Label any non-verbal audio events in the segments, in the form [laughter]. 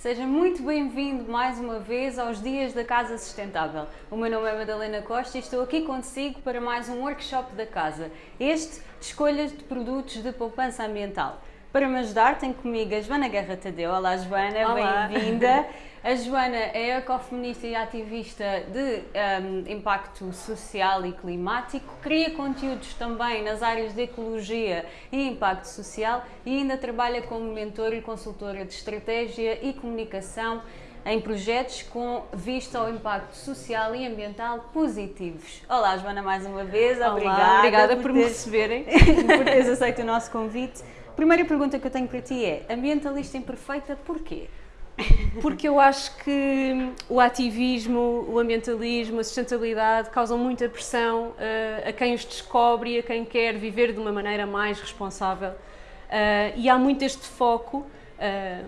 Seja muito bem-vindo mais uma vez aos Dias da Casa Sustentável. O meu nome é Madalena Costa e estou aqui consigo para mais um workshop da casa, este de escolhas de produtos de poupança ambiental. Para me ajudar, tenho comigo a Joana Guerra Tadeu. Olá, Joana, bem-vinda. [laughs] A Joana é ecofeminista e ativista de um, impacto social e climático, cria conteúdos também nas áreas de ecologia e impacto social e ainda trabalha como mentora e consultora de estratégia e comunicação em projetos com vista ao impacto social e ambiental positivos. Olá, Joana, mais uma vez. Olá, obrigada, obrigada por, por me receberem. [laughs] por teres aceito o nosso convite. Primeira pergunta que eu tenho para ti é: ambientalista imperfeita, porquê? Porque eu acho que o ativismo, o ambientalismo, a sustentabilidade causam muita pressão uh, a quem os descobre e a quem quer viver de uma maneira mais responsável. Uh, e há muito este foco, uh,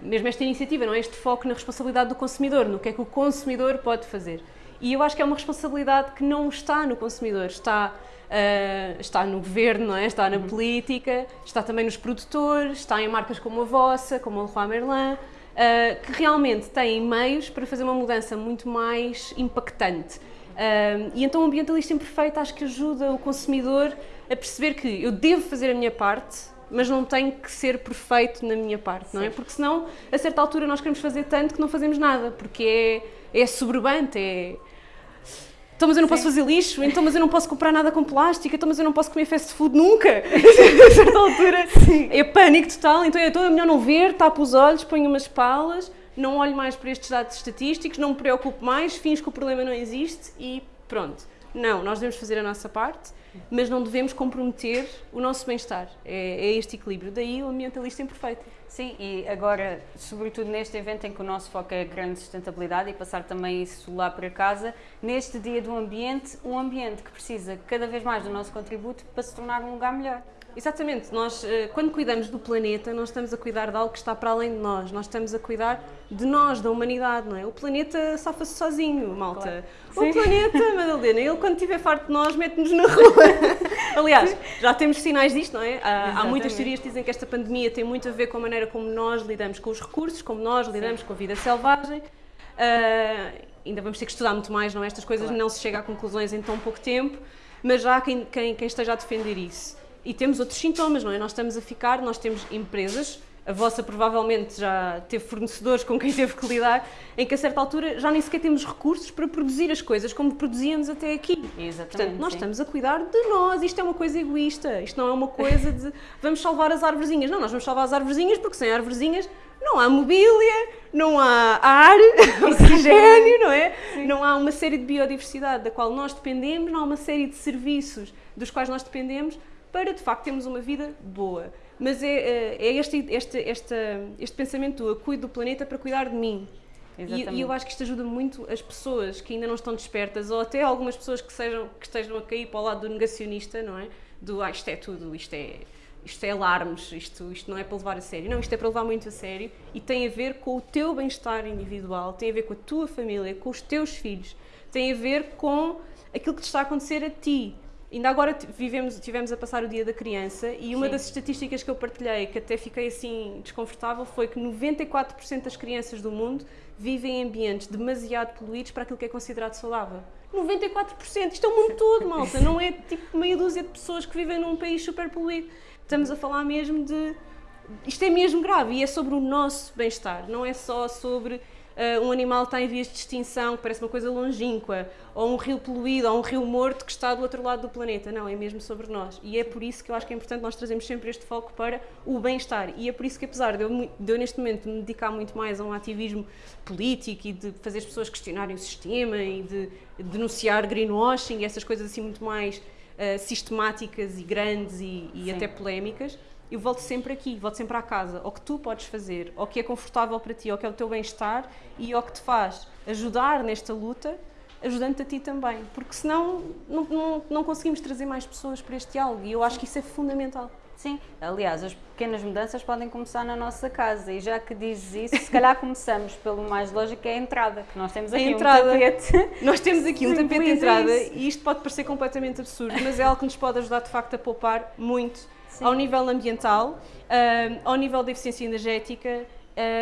mesmo esta iniciativa, não é? Este foco na responsabilidade do consumidor, no que é que o consumidor pode fazer. E eu acho que é uma responsabilidade que não está no consumidor, está, está no governo, é? está na uhum. política, está também nos produtores, está em marcas como a vossa, como a Leroy Merlin, uh, que realmente têm meios para fazer uma mudança muito mais impactante. Uh, e então o ambientalista imperfeito acho que ajuda o consumidor a perceber que eu devo fazer a minha parte, mas não tenho que ser perfeito na minha parte, Sim. não é? Porque senão, a certa altura, nós queremos fazer tanto que não fazemos nada, porque é, é soberbante, é então mas eu não Sim. posso fazer lixo, então mas eu não posso comprar nada com plástico, então mas eu não posso comer fast food nunca. [laughs] a certa altura Sim. é pânico total, então, então é melhor não ver, tapo os olhos, ponho umas palas, não olho mais para estes dados estatísticos, não me preocupo mais, fins que o problema não existe e pronto. Não, nós devemos fazer a nossa parte, mas não devemos comprometer o nosso bem-estar. É, é este equilíbrio. Daí o ambientalista imperfeito. Sim, e agora, sobretudo neste evento em que o nosso foco é a grande sustentabilidade e passar também isso lá para casa, neste dia do ambiente, um ambiente que precisa cada vez mais do nosso contributo para se tornar um lugar melhor. Exatamente, nós eh, quando cuidamos do planeta, nós estamos a cuidar de algo que está para além de nós, nós estamos a cuidar de nós, da humanidade, não é? O planeta safa-se sozinho, malta. Claro. O planeta, [laughs] Madalena, ele quando estiver farto de nós, mete-nos na rua. [laughs] Aliás, já temos sinais disto, não é? Há, há, muitas teorias que dizem que esta pandemia tem muito a ver com a maneira como nós lidamos com os recursos, como nós lidamos Sim. com a vida selvagem. Uh, ainda vamos ter que estudar muito mais, não é? Estas coisas claro. não se chega a conclusões em tão pouco tempo, mas já há quem, quem, quem esteja a defender isso. E temos outros sintomas, não é? Nós estamos a ficar, nós temos empresas, a vossa provavelmente já teve fornecedores com quem teve que lidar, em que a certa altura já nem sequer temos recursos para produzir as coisas como produzíamos até aqui. Exatamente. Portanto, nós sim. estamos a cuidar de nós, isto é uma coisa egoísta, isto não é uma coisa de [laughs] vamos salvar as arvorezinhas. Não, nós vamos salvar as arvorezinhas porque sem arvorezinhas não há mobília, não há ar, [laughs] oxigênio, não é? Sim. Não há uma série de biodiversidade da qual nós dependemos, não há uma série de serviços dos quais nós dependemos para de facto termos uma vida boa. Mas é, é, é este, este, este, este pensamento eu cuido do planeta para cuidar de mim. E, e, eu acho que isto ajuda muito as pessoas que ainda não estão despertas, ou até algumas pessoas que, sejam, que estejam a cair para o lado do negacionista, não é? Do ah, isto é tudo, isto é, isto é alarmes, isto, isto não é para levar a sério. Não, isto é para levar muito a sério e tem a ver com o teu bem-estar individual, tem a ver com a tua família, com os teus filhos, tem a ver com aquilo que te está a acontecer a ti. Ainda agora vivemos, tivemos a passar o Dia da Criança e uma Sim. das estatísticas que eu partilhei, que até fiquei assim desconfortável, foi que 94% das crianças do mundo vivem em ambientes demasiado poluídos para aquilo que é considerado saudável. 94%! Isto é o mundo todo, malta! Não é tipo meia dúzia de pessoas que vivem num país super poluído. Estamos a falar mesmo de. Isto é mesmo grave e é sobre o nosso bem-estar, não é só sobre uh, um animal está em vias de extinção, que parece uma coisa longínqua, ou um rio poluído, ou um rio morto que está do outro lado do planeta. Não, é mesmo sobre nós. E é por isso que eu acho que é importante nós trazermos sempre este foco para o bem-estar. E é por isso que, apesar de eu, de eu, neste momento me dedicar muito mais a um ativismo político e de fazer as pessoas questionarem o sistema e de denunciar greenwashing e essas coisas assim muito mais uh, sistemáticas e grandes e, e até polémicas, eu volto sempre aqui, volto sempre à casa, ao que tu podes fazer, ao que é confortável para ti, ao que é o teu bem-estar e ao que te faz ajudar nesta luta, ajudando-te a ti também, porque senão não, não, não conseguimos trazer mais pessoas para este diálogo e eu acho que isso é fundamental. Sim, aliás, as pequenas mudanças podem começar na nossa casa e já que dizes isso, se calhar começamos pelo mais lógico, que é a entrada, que nós temos aqui um tapete. Nós temos aqui um tapete de entrada e isto pode parecer completamente absurdo, mas é algo que nos pode ajudar de facto a poupar muito Sim. ao nível ambiental, uh, ao nível da eficiência energética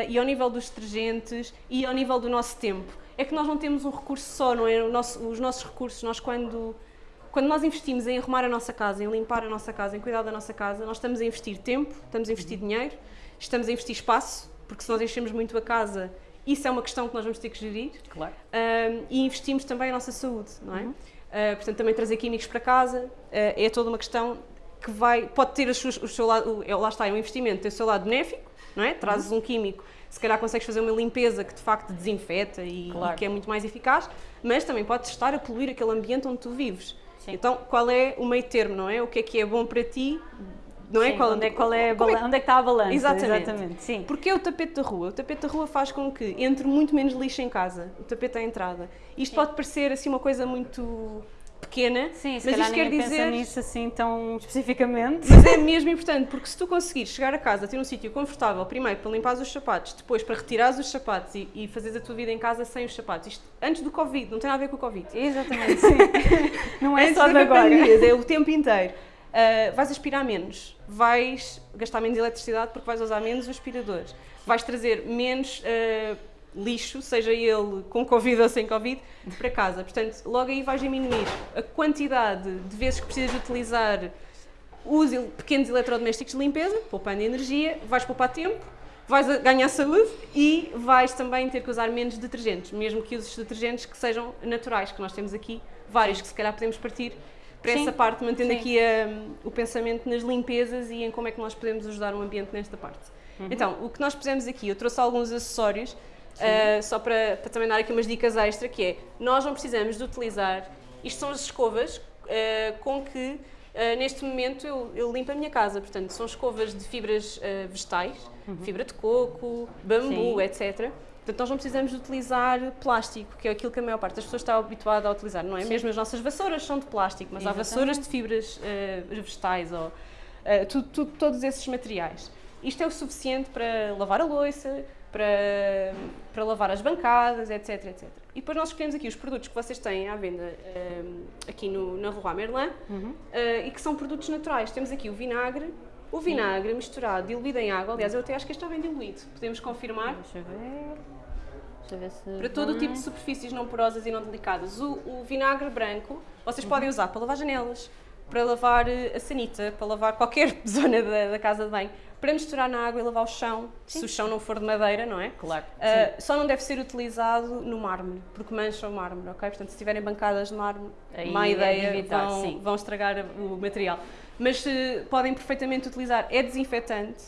e ao nível dos detergentes e ao nível do nosso tempo. É que nós não temos um recurso só, não é? Nosso, os nossos recursos, nós quando, quando nós investimos em arrumar a nossa casa, em limpar a nossa casa, em cuidar da nossa casa, nós estamos a investir tempo, estamos a investir dinheiro, estamos a investir espaço, porque se nós enchemos muito a casa, isso é uma questão que nós vamos ter que gerir. Claro. Um, e investimos também a nossa saúde, não é? Uhum. Uh, portanto, também trazer químicos para casa uh, é toda uma questão que vai, pode ter suas, o seu lado, é, lá está, é um investimento, tem o seu lado benéfico, não é? Trazes uhum. um químico, se calhar consegues fazer uma limpeza que de facto desinfeta e, claro. e que é muito mais eficaz, mas também podes estar a poluir aquele ambiente onde tu vives. Sim. Então, qual é o meio termo, não é? O que é que é bom para ti não é? Sim, qual, onde, é, qual é, é, onde é que está a balança? Exatamente. Exatamente. Sim. Porque é o tapete da rua. O tapete da rua faz com que entre muito menos lixo em casa, o tapete à entrada. Isto Sim. pode parecer assim uma coisa muito pequena, Sim, mas isto quer dizer nisso assim tão especificamente. Mas é mesmo importante, porque se tu conseguires chegar a casa, ter um sítio confortável, primeiro para limpar os sapatos, depois para retirares os sapatos e, e fazeres a tua vida em casa sem os sapatos, isto antes do Covid, não tem nada a ver com o Covid. Exatamente, [laughs] sim. não é só de agora. Pandemias, é o tempo inteiro. Uh, vais aspirar menos, vais gastar menos eletricidade porque vais usar menos aspiradores, vais trazer menos uh, lixo, seja ele com Covid ou sem Covid, para casa. Portanto, logo aí vais diminuir a quantidade de vezes que precisas utilizar os pequenos eletrodomésticos de limpeza, poupando energia, vais poupar tempo, vais ganhar saúde e vais também ter que usar menos detergentes, mesmo que uses detergentes que sejam naturais, que nós temos aqui vários que se calhar podemos partir para Sim. essa parte, mantendo Sim. aqui o pensamento nas limpezas e em como é que nós podemos ajudar o ambiente nesta parte. Uhum. Então, o que nós pusemos aqui, eu trouxe alguns acessórios, uh, só para, para, também dar aqui umas dicas extra, que é, nós não precisamos de utilizar, isto são as escovas uh, com que, uh, neste momento, eu, eu, limpo a minha casa, portanto, são escovas de fibras vegetais, uhum. fibra de coco, bambu, Sim. etc., Portanto, nós não precisamos de utilizar plástico, que é aquilo que a maior parte das pessoas está habituada a utilizar, não é? Sim. Mesmo as nossas vassouras são de plástico, mas Exatamente. há vassouras de fibras uh, vegetais ou uh, todos esses materiais. Isto é o suficiente para lavar a louça, para, para lavar as bancadas, etc, etc. E depois nós escolhemos aqui os produtos que vocês têm à venda uh, aqui no, na Rua Merlin uhum. e que são produtos naturais. Temos aqui o vinagre, o vinagre Sim. misturado, diluído em água, aliás, eu até acho que este está bem diluído. Podemos confirmar? Deixa eu ver. Deixa eu ver se. Para todo o tipo de superfícies não porosas e não delicadas. O, o vinagre branco vocês uhum. podem usar para lavar janelas, para lavar eh, a sanita, para lavar qualquer [laughs] zona da, da, casa de banho, para misturar na água e lavar o chão, Sim. se o chão não for de madeira, não é? Claro. Uh, só não deve ser utilizado no mármore, porque mancha o mármore, ok? Portanto, se tiverem bancadas de mármore, Aí má é ideia, evitar, vão, vão estragar o material mas uh, podem perfeitamente utilizar. É desinfetante,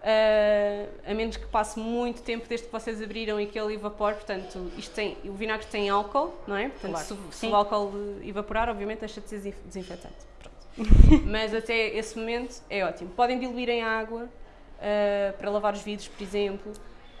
uh, a menos que passe muito tempo desde que vocês abriram e que ele evapore. Portanto, isto tem, o vinagre tem álcool, não é? Portanto, claro. se, se, o álcool evaporar, obviamente deixa de ser desinfetante. [laughs] mas até esse momento é ótimo. Podem diluir em água uh, para lavar os vidros, por exemplo.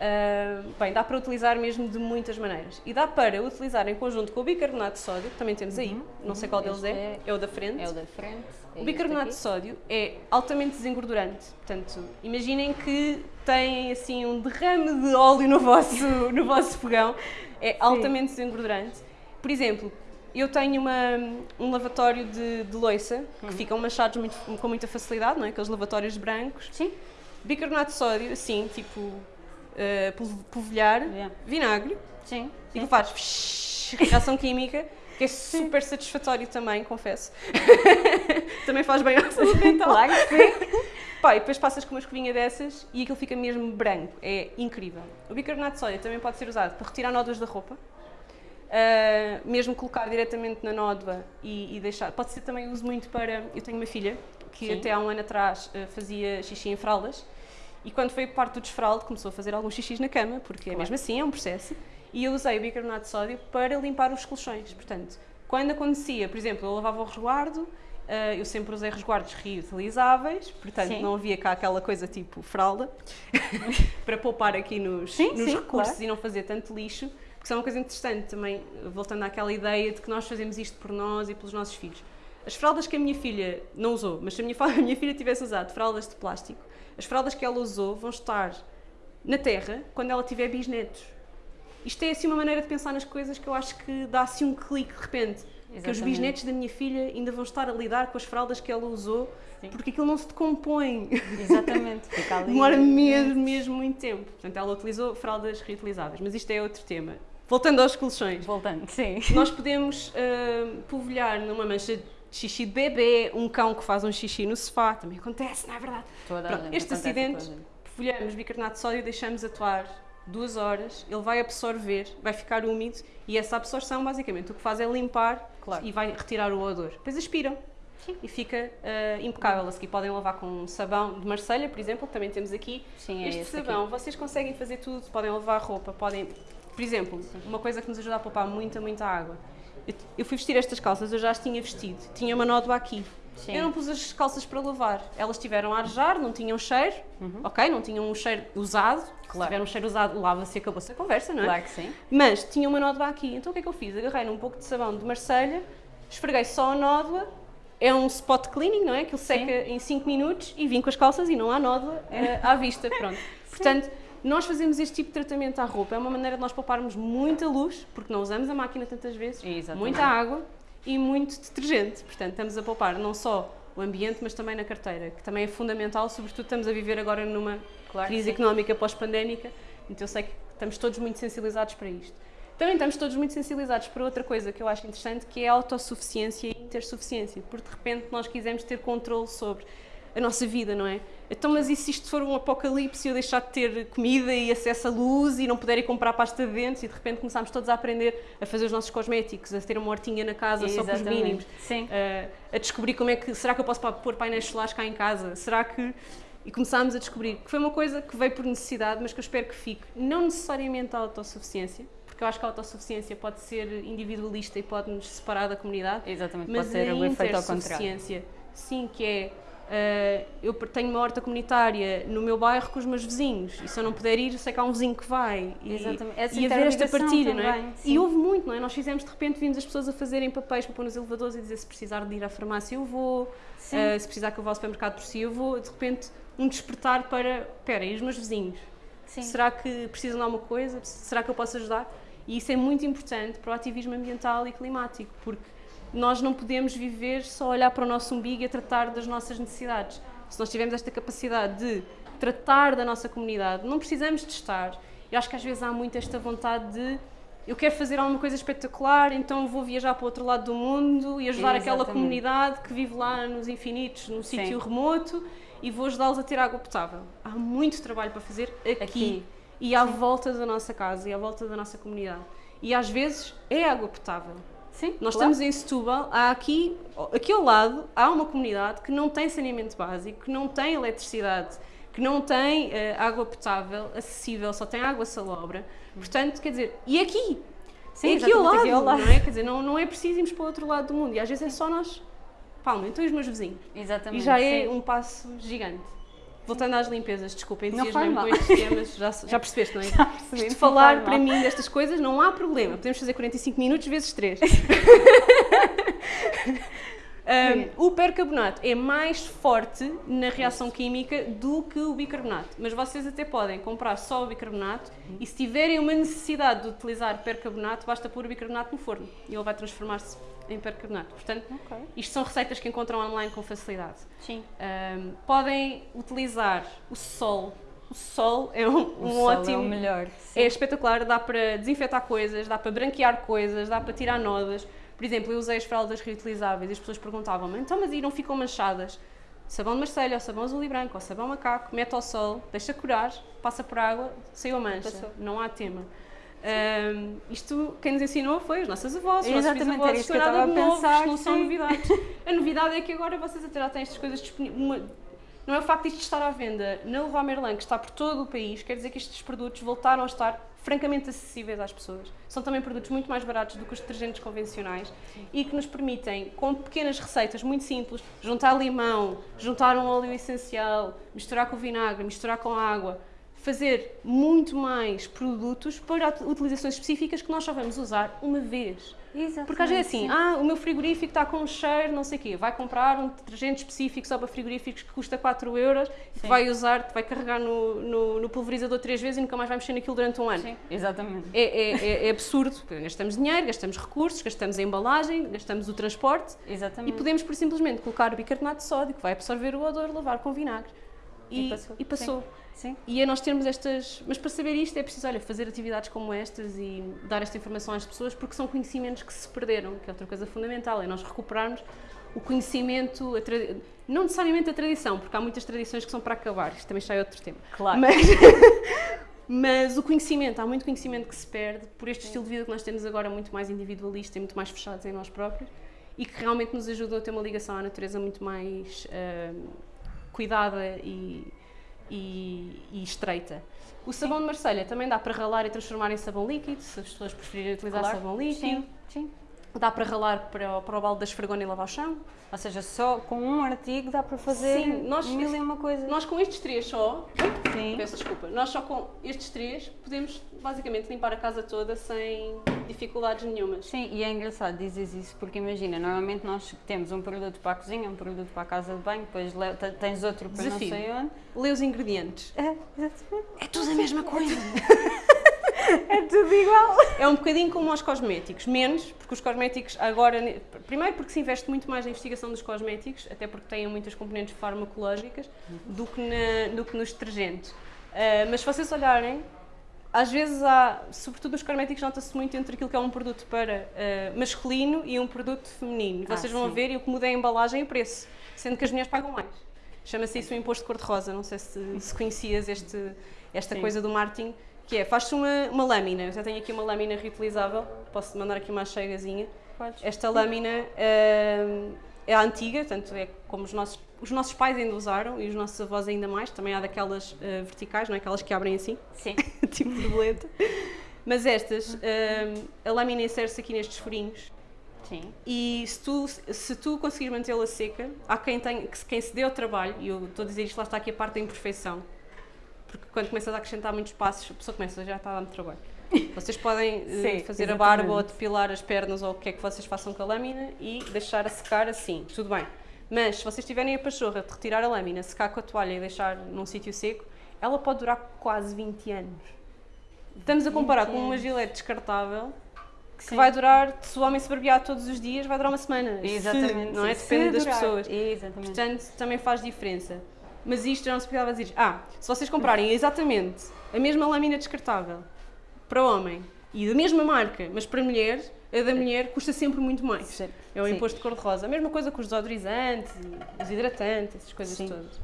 Uh, bem, dá para utilizar mesmo de muitas maneiras. E dá para utilizar em conjunto com o bicarbonato de sódio, que também temos aí, uhum, não sei qual deles é, é, é o da frente. É o da frente. É o bicarbonato de sódio é altamente desengordurante. Portanto, imaginem que têm assim um derrame de óleo no vosso, [laughs] no vosso fogão. É altamente Sim. desengordurante. Por exemplo, eu tenho uma, um lavatório de, de loiça que uhum. ficam manchados muito, com muita facilidade, não é? Aqueles lavatórios brancos. Sim. Bicarbonato de sódio, assim, tipo uh, polvilhar, yeah. vinagre sim, e sim. faz reação química, que é super satisfatório também, confesso. [laughs] também faz bem à saúde mental. Claro que sim. Pá, e depois passas com uma escovinha dessas e aquilo fica mesmo branco. É incrível. O bicarbonato de sódio também pode ser usado para retirar nódoas da roupa. Uh, mesmo colocar diretamente na nódoa e, e, deixar. Pode ser também uso muito para. Eu tenho uma filha que Sim. até há um ano atrás uh, fazia xixi em fraldas e quando foi parte do desfraldo, começou a fazer alguns xixis na cama, porque claro. mesmo assim é um processo. E eu usei o bicarbonato de sódio para limpar os colchões. Portanto, quando acontecia, por exemplo, eu lavava o resguardo, Uh, eu sempre usei resguardos reutilizáveis, portanto Sim. não havia cá aquela coisa tipo fralda, [laughs] [laughs] para poupar aqui nos, sim, nos sim, recursos claro. e não fazer tanto lixo, porque isso é uma coisa interessante também, voltando àquela ideia de que nós fazemos isto por nós e pelos nossos filhos. As fraldas que a minha filha não usou, mas se a minha, [laughs] a minha filha tivesse usado fraldas de plástico, as fraldas que ela usou vão estar na terra quando ela tiver bisnetos. Isto é assim uma maneira de pensar nas coisas que eu acho que dá assim um clique de repente. Que os Exatamente. bisnetos da minha filha ainda vão estar a lidar com as fraldas que ela usou, Sim. porque aquilo não se decompõe. Exatamente, fica ali. [laughs] Demora mesmo, mesmo muito tempo. Portanto, ela utilizou fraldas reutilizáveis, mas isto é outro tema. Voltando aos colchões. Voltando, sim. Nós podemos ah, polvilhar numa mancha de xixi de bebê, um cão que faz um xixi no sofá, também acontece, não é verdade? Toda a Pronto, este acidente, polvilhamos bicarbonato de sódio e deixamos atuar duas horas, ele vai absorver, vai ficar úmido e essa absorção, basicamente, o que faz é limpar Claro. e vai retirar o odor. Depois aspiram e fica ah, impecável. A seguir podem lavar com um sabão de Marselha, por exemplo, que também temos aqui. Sim, é este este aqui. sabão, vocês conseguem fazer tudo, podem lavar roupa, podem... Por exemplo, uma coisa que nos ajuda a poupar muita, muita água. Eu, eu fui vestir estas calças, eu já as tinha vestido. Tinha uma nódoa aqui. Sim. Eu não pus as calças para lavar. Elas tiveram a arejar, não tinham cheiro, ok? Não tinham um cheiro usado. Se Uhum. Claro. tiver um cheiro usado, lava-se e acabou-se a conversa, não é? Claro que sim. Mas tinha uma nódoa aqui. Então o que é que eu fiz? Agarrei num pouco de sabão de Marselha, esfreguei só a nódoa. É um spot cleaning, não é? Que ele seca em 5 minutos e vim com as calças e não há nódoa eh, à vista. Pronto. [laughs] Portanto, nós fazemos este tipo de tratamento à roupa. É uma maneira de nós pouparmos muita luz, porque não usamos a máquina tantas vezes, Exatamente. muita água e muito detergente. Portanto, estamos a poupar não só o ambiente, mas também na carteira, que também é fundamental, sobretudo estamos a viver agora numa Claro crise económica pós-pandémica, então eu sei que estamos todos muito sensibilizados para isto. Também estamos todos muito sensibilizados para outra coisa que eu acho interessante, que é a autossuficiência e intersuficiência, porque de repente nós quisemos ter controle sobre a nossa vida, não é? Então, mas e se isto for um apocalipse e eu deixar de ter comida e acesso à luz e não puder ir comprar pasta de dentes e de repente começámos todos a aprender a fazer os nossos cosméticos, a ter uma hortinha na casa só com os Exatamente. mínimos, Sim. uh, a descobrir como é que. Será que eu posso pôr painéis solares cá em casa? Será que. E começámos a descobrir que foi uma coisa que veio por necessidade, mas que eu espero que fique. Não necessariamente a autossuficiência, porque eu acho que a autossuficiência pode ser individualista e pode-nos separar da comunidade. Exatamente, Mas pode ser o efeito ao contrário. sim, que é. Uh, eu tenho uma horta comunitária no meu bairro com os meus vizinhos e se eu não puder ir, sei que há um vizinho que vai. E, Exatamente. Essa e haver esta partilha, não é? também, E sim. houve muito, não é? Nós fizemos de repente, vimos as pessoas a fazerem papéis para pôr nos elevadores e dizer se precisar de ir à farmácia eu vou, Sim. uh, se precisar que eu vá ao supermercado por si eu vou. De repente, um despertar para, espera, e os meus vizinhos? Sim. Será que precisam de alguma coisa? Será que eu posso ajudar? E isso é muito importante para o ativismo ambiental e climático, porque nós não podemos viver só olhar para o nosso umbigo e a tratar das nossas necessidades. Se nós tivermos esta capacidade de tratar da nossa comunidade, não precisamos de estar. Eu acho que às vezes há muito esta vontade de eu quero fazer alguma coisa espetacular, então vou viajar para o outro lado do mundo e ajudar aquela comunidade que vive lá nos infinitos, num Sim. sítio remoto e vou ajudá-los a ter água potável. Há muito trabalho para fazer aqui, Aqui. e à volta da nossa casa e à volta da nossa comunidade. E às vezes é água potável. Sim, Nós claro. estamos em Setúbal, há aqui, aqui ao lado, há uma comunidade que não tem saneamento básico, que não tem eletricidade, que não tem eh, água potável acessível, só tem água salobra. Portanto, quer dizer, e aqui? Sim, é aqui ao, lado, aqui ao lado. não é? Quer dizer, não, não é preciso irmos para o outro lado do mundo. E às vezes é só nós. Palma, então e os meus vizinhos? Exatamente. E já é sim. um passo gigante. Voltando às limpezas, desculpa, faz com estes temas, já, já percebeste, não é? [laughs] Já percebi, não falar para mim destas coisas não há problema. Podemos fazer 45 minutos vezes 3. [laughs] o percarbonato é mais forte na reação química do que o bicarbonato, mas vocês até podem comprar só o bicarbonato e se tiverem uma necessidade de utilizar percarbonato, basta pôr o bicarbonato no forno e ele vai transformar-se em percarbonato. Portanto, Ok. isto são receitas que encontram online com facilidade. Sim. Um, podem utilizar o sol. O sol é um, O um sol ótimo. é o melhor. É espetacular, dá para desinfetar coisas, dá para branquear coisas, dá para tirar nodas. Por exemplo, eu usei as fraldas reutilizáveis e as pessoas perguntavam-me, então mas e não ficam manchadas? Sabão de Marselha, ou sabão azul e branco, ou sabão macaco, mete ao sol, deixa curar, passa por água, saiu a mancha, Passou. não há tema. Um, isto quem nos ensinou foi as nossas avós, os nossos bisavós, isto é nada de novo, isto não são novidades. A novidade é que agora vocês até já têm estas coisas disponíveis. Não é o facto de isto estar à venda na Leroy Merlin, que está por todo o país, quer dizer que estes produtos voltaram a estar francamente acessíveis às pessoas. São também produtos muito mais baratos do que os detergentes convencionais e que nos permitem, com pequenas receitas muito simples, juntar limão, juntar um óleo essencial, misturar com vinagre, misturar com água, fazer muito mais produtos para utilizações específicas que nós só vamos usar uma vez. Exatamente, Porque às vezes é assim, sim. ah, o meu frigorífico está com um cheiro, não sei o quê, vai comprar um detergente específico só para frigoríficos que custa 4 euros e que vai usar, vai carregar no, no, no pulverizador três vezes e nunca mais vai mexer naquilo durante um ano. Sim, exatamente. É, é, é- é absurdo, gastamos dinheiro, gastamos recursos, gastamos a embalagem, gastamos o transporte e Exatamente. podemos, por simplesmente, colocar bicarbonato de sódio que vai absorver o odor, lavar com vinagre. E E, passou, e passou. Sim. E é nós termos estas. Mas para saber isto é preciso, olha, fazer atividades como estas e dar esta informação às pessoas, porque são conhecimentos que se perderam, que é outra coisa fundamental, é nós recuperarmos o conhecimento, a tra- não necessariamente a tradição, porque há muitas tradições que são para acabar, isto também já é outro tema. Claro. Mas, [laughs] mas o conhecimento, há muito conhecimento que se perde por este estilo de vida que nós temos agora, muito mais individualista e muito mais fechados em nós próprios, e que realmente nos ajudam a ter uma ligação à natureza muito mais ah, cuidada e, e, e estreita. O sabão de Marselha também dá para ralar e transformar em sabão líquido, se as pessoas preferirem utilizar Claro. sabão líquido. Sim, sim. Dá para ralar para, o- para o balde da esfregona e lavar o chão. Ou seja, só com um artigo dá para fazer Sim, nós- mil e uma coisas. Nós com estes três só, Sim. peço desculpa, nós só com estes três podemos basicamente limpar a casa toda sem dificuldades nenhumas. Sim, e é engraçado dizes isso porque imagina, normalmente nós temos um produto para a cozinha, um produto para a casa de banho, depois tens outro para Desafio. não sei onde. Lê os ingredientes. É, exatamente. É tudo a mesma coisa. [laughs] É tudo igual. É um bocadinho como aos cosméticos, menos, porque os cosméticos agora. Primeiro, porque se investe muito mais na investigação dos cosméticos, até porque têm muitas componentes farmacológicas, do que, na- do que nos detergentes. Ah, mas se vocês olharem, às vezes há, sobretudo nos cosméticos, nota-se muito entre aquilo que é um produto para ah, masculino e um produto feminino. Ah, Vocês vão sim. ver e o que muda é a embalagem e o preço, sendo que as mulheres pagam mais. Chama-se isso o imposto cor-de-rosa, não sei se, se conhecias este, esta Sim. coisa do marketing, que é, faz-se uma, uma lâmina, eu já tenho aqui uma lâmina reutilizável, posso mandar aqui uma chegazinha. Podes. Esta lâmina hum, é antiga, portanto é como os nossos, os nossos pais ainda usaram e os nossos avós ainda mais, também há daquelas eh, verticais, não é? Aquelas que abrem assim, Sim. [laughs] tipo borboleta. Mas estas, hum, a lâmina insere-se aqui nestes furinhos Sim. e se tu, se tu conseguir mantê-la seca, há quem, tem, quem se dê ao trabalho, e eu estou a dizer isto, lá está aqui a parte da imperfeição, porque quando começas a acrescentar muitos passos, a pessoa começa, já está a dar muito trabalho. [laughs] Vocês podem eh, Sim, fazer a barba ou exatamente. depilar as pernas ou o que é que vocês façam com a lâmina e deixar a secar assim, tudo bem. Mas se vocês tiverem a pachorra de retirar a lâmina, secar com a toalha e deixar num sítio seco, ela pode durar quase 20 anos. Estamos a comparar 20 com uma gilete descartável que Sim. vai durar, se o homem se barbear todos os dias, vai durar uma semana. Se, Exatamente. não é? Depende Se das pessoas. Exatamente. Portanto, também faz diferença. Mas isto já não se precisava dizer. Ah, se vocês comprarem exatamente a mesma lâmina descartável para homem e da mesma marca, mas para mulher, a da mulher custa sempre muito mais. Sim. É o imposto de cor-de-rosa. A mesma coisa com os desodorizantes, os hidratantes, essas coisas Sim. todas.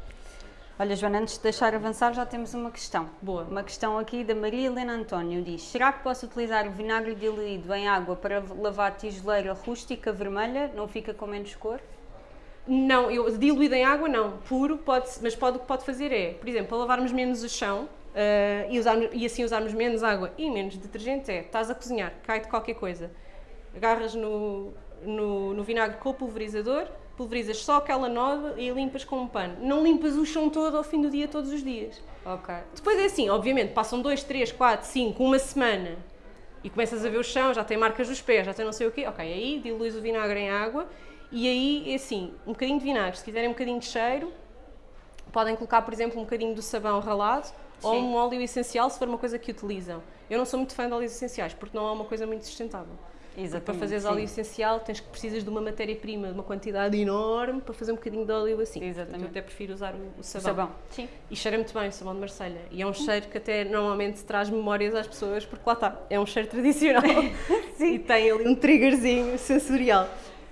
Olha, Joana, antes de deixar avançar, já temos uma questão. Boa. Uma questão aqui da Maria Helena António diz: Será que posso utilizar o vinagre diluído em água para lavar tijoleira rústica vermelha? Não fica com menos cor? Não, eu diluído em água não, puro, pode, mas pode, o que pode fazer é, por exemplo, para lavarmos menos o chão eh, e, usarmos, e assim usarmos menos água e menos detergente, é, estás a cozinhar, cai-te qualquer coisa, agarras no, no, no vinagre com o pulverizador, pulverizas só aquela nódoa e limpas com um pano. Não limpas o chão todo ao fim do dia, todos os dias. Ok. Depois é assim, obviamente, passam 2, 3, 4, 5, uma semana e começas a ver o chão, já tem marcas dos pés, já tem não sei o quê, ok, aí diluís o vinagre em água e aí assim, um bocadinho de vinagre, se quiserem um bocadinho de cheiro, podem colocar, por exemplo, um bocadinho do sabão ralado ou Sim. um óleo essencial se for uma coisa que utilizam. Eu não sou muito fã de óleos essenciais porque não é uma coisa muito sustentável. Exatamente. para fazeres sim. óleo essencial tens que precisas de uma matéria-prima, de uma quantidade enorme para fazer um bocadinho de óleo assim. Exatamente. Eu até prefiro usar o, o O sabão. sabão. Sim. E cheira muito bem o sabão de Marselha. E é um cheiro que até normalmente traz memórias às pessoas, porque lá está, é um cheiro tradicional. [laughs] E tem ali um triggerzinho sensorial.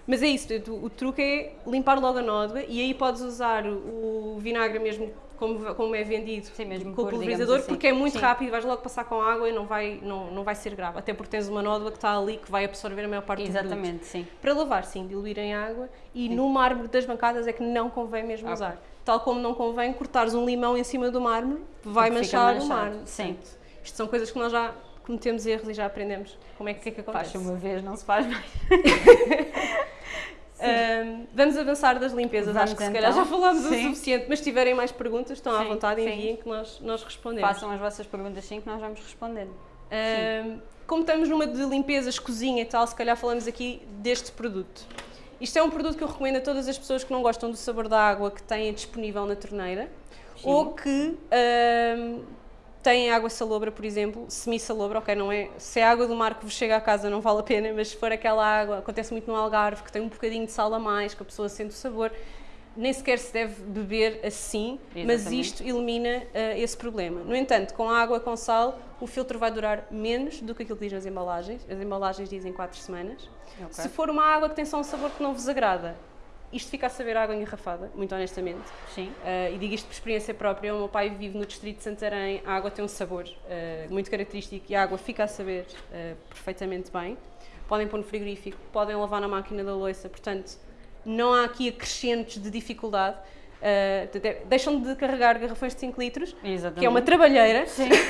Mas é isso, o, truque é limpar logo a nódoa e aí podes usar o, vinagre mesmo como, como é vendido Sim, mesmo com o pulverizador, assim. porque é muito Sim. rápido, vais logo passar com água e não vai, não, não vai ser grave. Até porque tens uma nódoa que está ali que vai absorver a maior parte do produto. Exatamente, sim. Para lavar, sim, diluir em água e no mármore das bancadas é que não convém mesmo Ok. usar. Tal como não convém cortares um limão em cima do mármore, vai Porque manchar o mármore. sim. Portanto, Isto são coisas que nós já cometemos erros e já aprendemos como é que, que, é que acontece. Faz uma vez, não se faz mais. [laughs] Vamos avançar das limpezas, Vamos acho que se então. calhar já falámos o suficiente, mas se tiverem mais perguntas, estão à Sim, vontade, sim. enviem que nós, nós respondemos. Façam as vossas perguntas sim que nós vamos respondendo. Como estamos numa de limpezas, cozinha e tal, se calhar falamos aqui deste produto. Isto é um produto que eu recomendo a todas as pessoas que não gostam do sabor da água que têm disponível na torneira Sim. ou que têm água salobra, por exemplo, semi-salobra, ok, não é, se é água do mar que vos chega à casa não vale a pena, mas se for aquela água, acontece muito no Algarve, que tem um bocadinho de sal a mais, que a pessoa sente o sabor, nem sequer se deve beber assim, Exatamente. mas isto elimina uh, esse problema. No entanto, com água com sal, o filtro vai durar menos do que aquilo que diz nas embalagens. As embalagens dizem 4 semanas. Okay. Se for uma água que tem só um sabor que não vos agrada, isto fica a saber água engarrafada, muito honestamente. Sim. Uh, e digo isto por experiência própria. O meu pai vive no distrito de Santarém, a água tem um sabor uh, muito característico e a água fica a saber perfeitamente bem. Podem pôr no frigorífico, podem lavar na máquina da louça, portanto não há aqui acrescentos de dificuldade. Uh, deixam de carregar garrafões de 5 litros, Exatamente. que é uma trabalheira,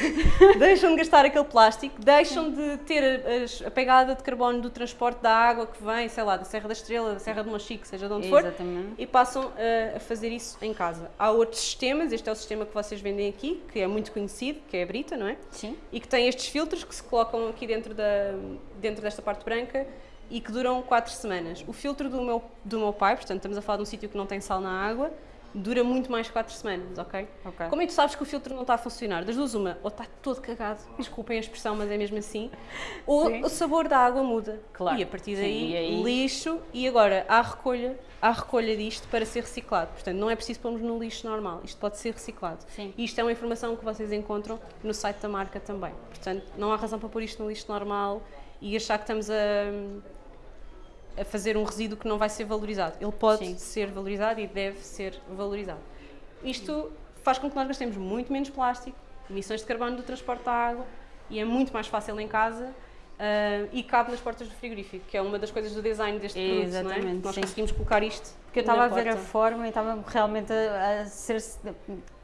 [laughs] deixam de gastar aquele plástico, deixam de ter a, a, pegada de carbono do transporte da água que vem, sei lá, da Serra da Estrela, da Serra de Mochique, seja de onde Exatamente. for, e passam uh, a fazer isso em casa. Há outros sistemas, este é o sistema que vocês vendem aqui, que é muito conhecido, que é a Brita, não é? Sim. E que tem estes filtros que se colocam aqui dentro, da, dentro desta parte branca e que duram 4 semanas. O filtro do meu, do meu pai, portanto estamos a falar de um sítio que não tem sal na água, dura muito mais 4 semanas, ok? okay. Como é que tu sabes que o filtro não está a funcionar? Das duas uma, ou está todo cagado, [laughs] desculpem a expressão, mas é mesmo assim, ou Sim. o sabor da água muda. Claro. E a partir daí, e aí... lixo, e agora há recolha, há recolha disto para ser reciclado. Portanto, não é preciso pôrmos no lixo normal, isto pode ser reciclado. Sim. E isto é uma informação que vocês encontram no site da marca também. Portanto, não há razão para pôr isto no lixo normal e achar que estamos a a fazer um resíduo que não vai ser valorizado. Ele pode Sim. ser valorizado e deve ser valorizado. Isto faz com que nós gastemos muito menos plástico, emissões de carbono do transporte da água e é muito mais fácil em casa Uh, e cabe nas portas do frigorífico, que é uma das coisas do design deste produto, Exatamente, não é? Nós sim. conseguimos colocar isto. Porque eu estava a ver porta. a forma e estava realmente a, a ser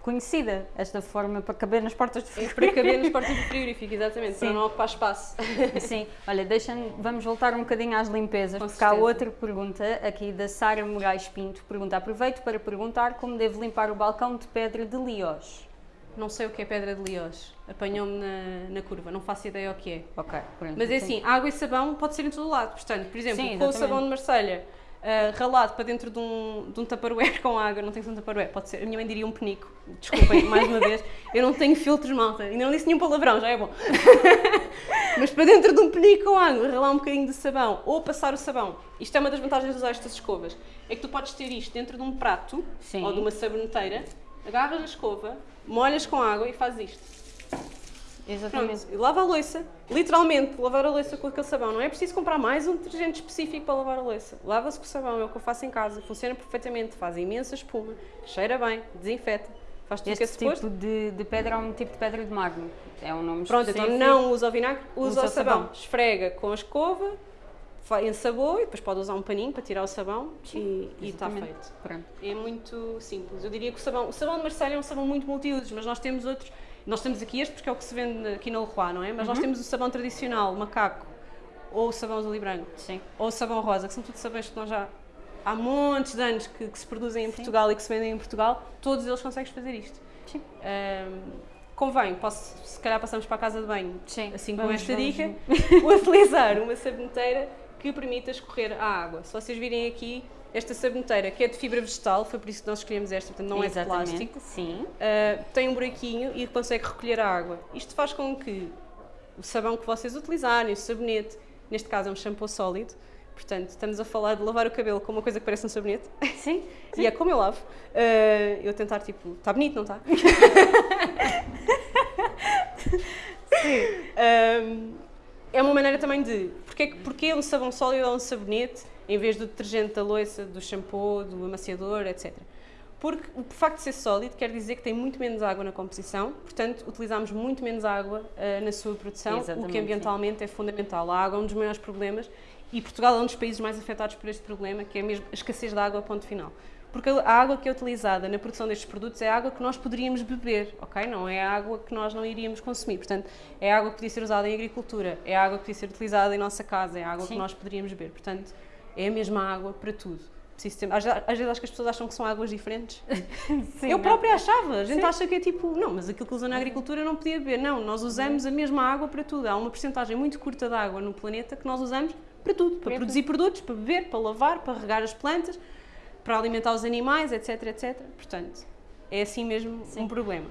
conhecida, esta forma para caber nas portas do frigorífico. Para caber nas [laughs] portas do frigorífico, exatamente, Sim. para não ocupar espaço. Sim, olha, deixa vamos voltar um bocadinho às limpezas, Com porque certeza. há outra pergunta aqui da Sara Moraes Pinto, pergunta, aproveito para perguntar como devo limpar o balcão de pedra de Liós. Não sei o que é pedra de Liós, apanhou-me na, na curva, não faço ideia o que é. Ok, pronto. Mas é assim, água e sabão pode ser em todo lado, portanto, por exemplo, Sim, com o sabão de Marselha, uh, ralado para dentro de um, de um tupperware [laughs] com água, não tem que ser um tupperware, pode ser, a minha mãe diria um penico, desculpem, [laughs] mais uma vez, eu não tenho filtros, malta, ainda não disse nenhum palavrão, já é bom. [laughs] Mas para dentro de um penico com água, ralar um bocadinho de sabão, ou passar o sabão, isto é uma das vantagens de usar estas escovas, é que tu podes ter isto dentro de um prato, Sim. ou de uma saboneteira, agarras a escova, molhas com água e fazes isto. Exatamente. Pronto, lava a louça, literalmente, lavar a louça com aquele sabão. Não é preciso comprar mais um detergente específico para lavar a louça. Lava-se com o sabão, é o que eu faço em casa, funciona perfeitamente, faz imensa espuma, cheira bem, desinfeta. Faz tudo este que é tipo de, de, pedra é um tipo de pedra de mármore. É um nome Pronto, específico. então não usa o vinagre, usa, usa o sabão. sabão. Esfrega com a escova, ensabou e depois pode usar um paninho para tirar o sabão Sim, e está feito. Pronto. É muito simples. Eu diria que o sabão, o sabão de Marselha é um sabão muito multiusos, mas nós temos outros nós temos aqui este porque é o que se vende aqui na Leroy, não é? Mas uhum. nós temos o sabão tradicional, macaco, ou o sabão azul e branco, Sim. ou o sabão rosa, que são tudo sabões que nós já há montes de anos que, que se produzem em Sim. Portugal e que se vendem em Portugal, todos eles conseguem fazer isto. Sim. Um, convém, posso, se calhar passamos para a casa de banho, Sim. assim com esta dica, [laughs] utilizar uma saboneteira que permita escorrer a água. Se vocês virem aqui, esta saboneteira, que é de fibra vegetal, foi por isso que nós escolhemos esta, portanto não Exatamente, é de plástico. Sim. Uh, tem um buraquinho e consegue recolher a água. Isto faz com que o sabão que vocês utilizarem, o sabonete, neste caso é um shampoo sólido, portanto estamos a falar de lavar o cabelo com uma coisa que parece um sabonete. Sim. [laughs] e é como eu lavo. Uh, eu tentar tipo, está bonito, não está? [laughs] Sim. Um, é uma maneira também de, porque, porque um sabão sólido ou um sabonete em vez do detergente da louça, do shampoo, do amaciador, etc. Porque o facto de ser sólido quer dizer que tem muito menos água na composição, portanto, utilizamos muito menos água uh, na sua produção, Exatamente, o que ambientalmente sim. é fundamental. A água é um dos maiores problemas e Portugal é um dos países mais afetados por este problema, que é mesmo a escassez de água, ponto final. Porque a água que é utilizada na produção destes produtos é água que nós poderíamos beber, ok? Não é água que nós não iríamos consumir. Portanto, é água que podia ser usada em agricultura, é água que podia ser utilizada em nossa casa, é água Sim. que nós poderíamos beber. Portanto, é a mesma água para tudo. às, às vezes acho que as pessoas acham que são águas diferentes. [laughs] Sim, eu não. própria achava, a gente Sim. acha que é tipo, não, mas aquilo que usa na agricultura não podia beber. Não, nós usamos a mesma água para tudo. Há uma porcentagem muito curta de água no planeta que nós usamos para tudo, para Para produzir produtos, para beber, para lavar, para regar as plantas, para alimentar os animais, etc, etc. Portanto, é assim mesmo um problema.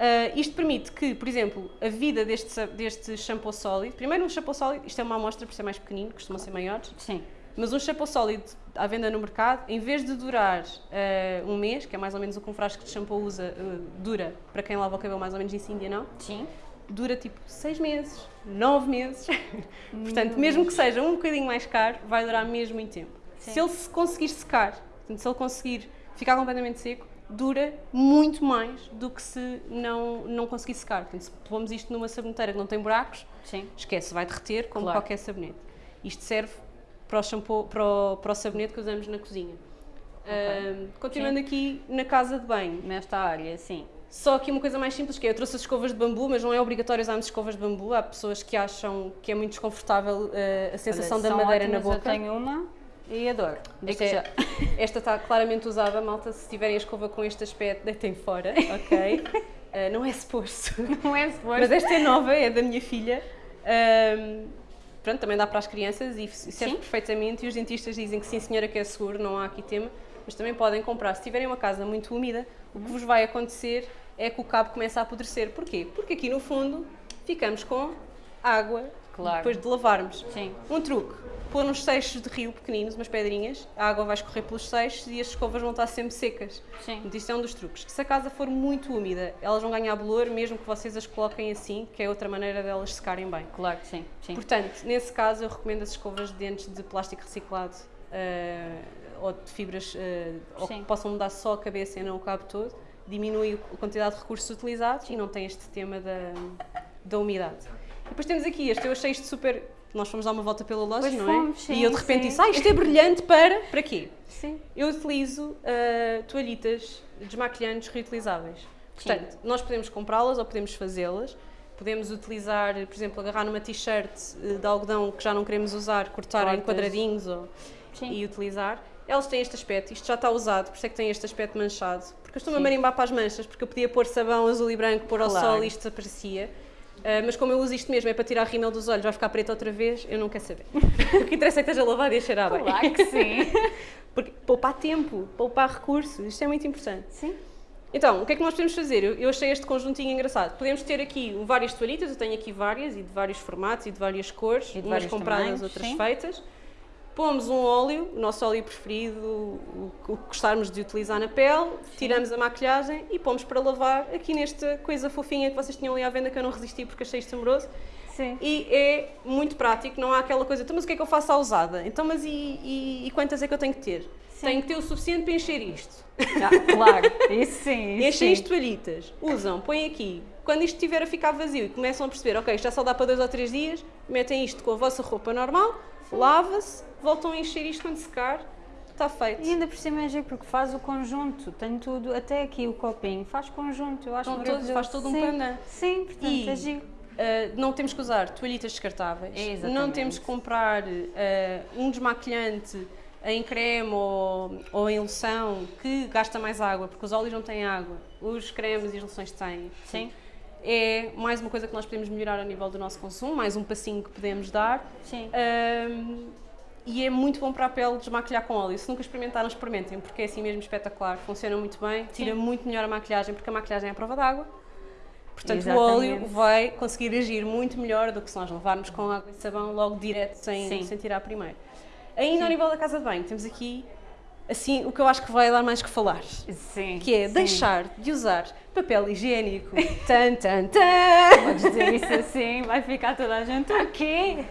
Ah, isto permite que, por exemplo, a vida deste, deste shampoo sólido, primeiro um shampoo sólido, isto é uma amostra por ser mais pequenino, costumam ser maiores, Sim. Mas um shampoo sólido à venda no mercado, em vez de durar ah, um mês, que é mais ou menos o que um frasco de shampoo usa, ah, dura, para quem lava o cabelo mais ou menos isso Índia não, Sim. dura tipo seis meses, nove meses. [laughs] Portanto, mesmo que seja um bocadinho mais caro, vai durar mesmo muito tempo. Sim. Se ele se conseguir secar, portanto, se ele conseguir ficar completamente seco, dura muito mais do que se não, não conseguir secar. Portanto, se pomos isto numa saboneteira que não tem buracos, Sim. esquece, vai derreter como Claro. qualquer sabonete. Isto serve para o, shampoo, para o, para o sabonete que usamos na cozinha. Ahm, continuando aqui na casa de banho, Nesta área, sim. só aqui uma coisa mais simples que é, eu trouxe as escovas de bambu, mas não é obrigatório usarmos escovas de bambu. Há pessoas que acham que é muito desconfortável eh, a sensação Olha, da Uh, madeira na ótimas, boca. Eu tenho uma e adoro. Esta, é- [laughs] já. esta está claramente usada, malta. Se tiverem a escova com este aspecto, deitem fora, [laughs] ok? Eh, não é suposto. Não é suposto. Mas esta é nova, é da minha filha. Ahm, pronto, também dá para as crianças e serve Sim. perfeitamente. E os dentistas dizem que sim, senhora, que é seguro, não há aqui tema. Mas também podem comprar. Se tiverem uma casa muito úmida, o que vos vai acontecer é que o cabo começa a apodrecer. Porquê? Porque aqui no fundo ficamos com água Claro. depois de lavarmos. Sim. Um truque, pôr uns seixos de rio pequeninos, umas pedrinhas, a água vai escorrer pelos seixos e as escovas vão estar sempre secas. Sim. Isto é um dos truques. Se a casa for muito úmida, elas vão ganhar bolor, mesmo que vocês as coloquem assim, que é outra maneira delas secarem bem. Claro que sim. sim. Portanto, nesse caso, eu recomendo as escovas de dentes de plástico reciclado eh, ou de fibras eh, ou que possam mudar só a cabeça e não o cabo todo. Diminui a quantidade de recursos utilizados e não tem este tema da, da umidade. E depois temos aqui este, eu achei isto super. Nós fomos dar uma volta pela loja, Pois não fomos, é? sim, e eu de repente sim. disse: Ah, isto é brilhante para. Para quê? Sim. Eu utilizo ah, toalhitas desmaquilhantes reutilizáveis. Portanto, nós podemos comprá-las ou podemos fazê-las. Podemos utilizar, por exemplo, agarrar numa t-shirt eh, de algodão que já não queremos usar, cortar em quadradinhos ou, Sim. e utilizar. Elas têm este aspecto, isto já está usado, por isso é que tem este aspecto manchado. Porque eu estou-me a Sim. marimbar para as manchas, porque eu podia pôr sabão azul e branco, pôr ao Claro. sol e isto desaparecia. Ah, mas como eu uso isto mesmo, é para tirar a rímel dos olhos, vai ficar preto outra vez, eu não quero saber. [laughs] o que interessa é que esteja lavado e a cheirar bem. Claro que sim. [laughs] Porque poupar tempo, poupar recursos, isto é muito importante. sim. Então, o que é que nós podemos fazer? Eu, eu achei este conjuntinho engraçado. Podemos ter aqui várias toalhitas, eu tenho aqui várias, e de vários formatos e de várias cores, E de umas compradas, tamanhos, outras sim. feitas. Pomos um óleo, o nosso óleo preferido, o, que gostarmos de utilizar na pele, tiramos a maquilhagem e pomos para lavar aqui nesta coisa fofinha que vocês tinham ali à venda que eu não resisti porque achei isto amoroso. Sim. E é muito prático, não há aquela coisa, então mas o que é que eu faço à usada? Então mas e, e- e quantas é que eu tenho que ter? Sim. Tenho que ter o suficiente para encher isto. Ah, claro. Isso sim. Isso Enchem sim. isto toalhitas, usam, põem aqui. Quando isto estiver a ficar vazio e começam a perceber, ok, já só dá para dois ou três dias, metem isto com a vossa roupa normal, lava-se, voltam a encher isto quando secar, está feito. E ainda por cima é giro porque faz o conjunto, tem tudo, até aqui o copinho, faz conjunto, eu acho todos- maravilhoso. faz todo um Sim. pandan. Sim, portanto E- é giro. Uh, não temos que usar toalhitas descartáveis, Exatamente. não temos que comprar uh, um desmaquilhante em creme ou, ou em loção que gasta mais água, porque os óleos não têm água, os cremes e as loções têm. Sim, É mais uma coisa que nós podemos melhorar a nível do nosso consumo, mais um passinho que podemos dar. sim. Um, e é muito bom para a pele desmaquilhar com óleo. Se nunca experimentaram, experimentem, porque é assim mesmo espetacular, funciona muito bem, tira Sim. muito melhor a maquilhagem, porque a maquilhagem é à prova d'água. Portanto, Exatamente. o óleo vai conseguir agir muito melhor do que se nós levarmos com água e sabão logo direto, sem, Sim. sem tirar primeiro. Ainda ao nível da casa de banho, temos aqui assim o que eu acho que vai dar mais que falar. Sim. Que é sim. deixar de usar papel higiênico. [laughs] tan, tan, tan. Podes dizer isso assim, vai ficar toda a gente o quê?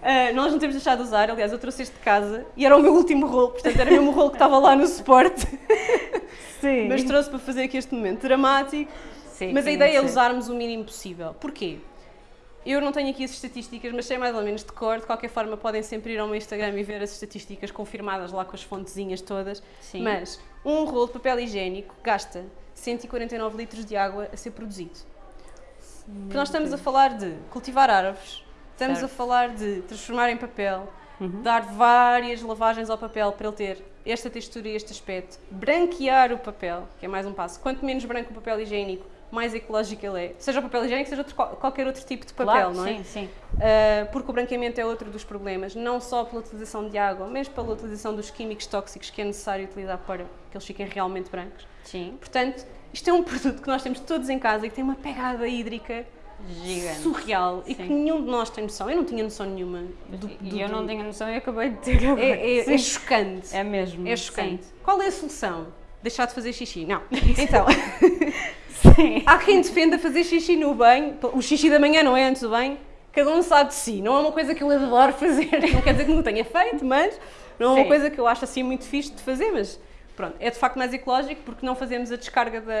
Uh, [laughs] nós não temos deixado de usar, aliás, eu trouxe este de casa e era o meu último rolo, portanto era mesmo o rolo que estava lá no suporte, Sim. mas trouxe para fazer aqui este momento dramático. Sim, Mas a ideia é usarmos o mínimo possível. Porquê? Eu não tenho aqui as estatísticas, mas sei mais ou menos de cor. De qualquer forma, podem sempre ir ao meu Instagram e ver as estatísticas confirmadas lá com as fontezinhas todas. Sim. Mas um rolo de papel higiênico gasta 149 litros de água a ser produzido. Porque nós estamos a falar de cultivar árvores, estamos Certo. a falar de transformar em papel, uhum. dar várias lavagens ao papel para ele ter esta textura e este aspecto, branquear o papel, que é mais um passo. Quanto menos branco o papel higiênico, mais ecológico ele é. Seja o papel higiênico, seja outro, qualquer outro tipo de papel, claro, não é? Sim, sim. Uh, porque o branqueamento é outro dos problemas, não só pela utilização de água, mas pela utilização dos químicos tóxicos que é necessário utilizar para que eles fiquem realmente brancos. Sim. Portanto, isto é um [laughs] produto que nós temos todos em casa e que tem uma pegada hídrica Gigante. surreal Sim. e que nenhum de nós tem noção. Eu não tinha noção nenhuma. Do, do, E eu não tinha noção e acabei de ter agora. É, é, é chocante. É mesmo. É chocante. Sim. Qual é a solução? Deixar de fazer xixi? Não. [laughs] Então, [laughs] Sim. há quem defenda fazer xixi no banho. O xixi da manhã não é antes do banho. Cada um sabe de si. Não é uma coisa que eu adoro fazer. [laughs] Não quer dizer que não tenha feito, mas não é uma Sim. coisa que eu acho assim muito fixe de fazer. Mas pronto, é de facto mais ecológico porque não fazemos a descarga da.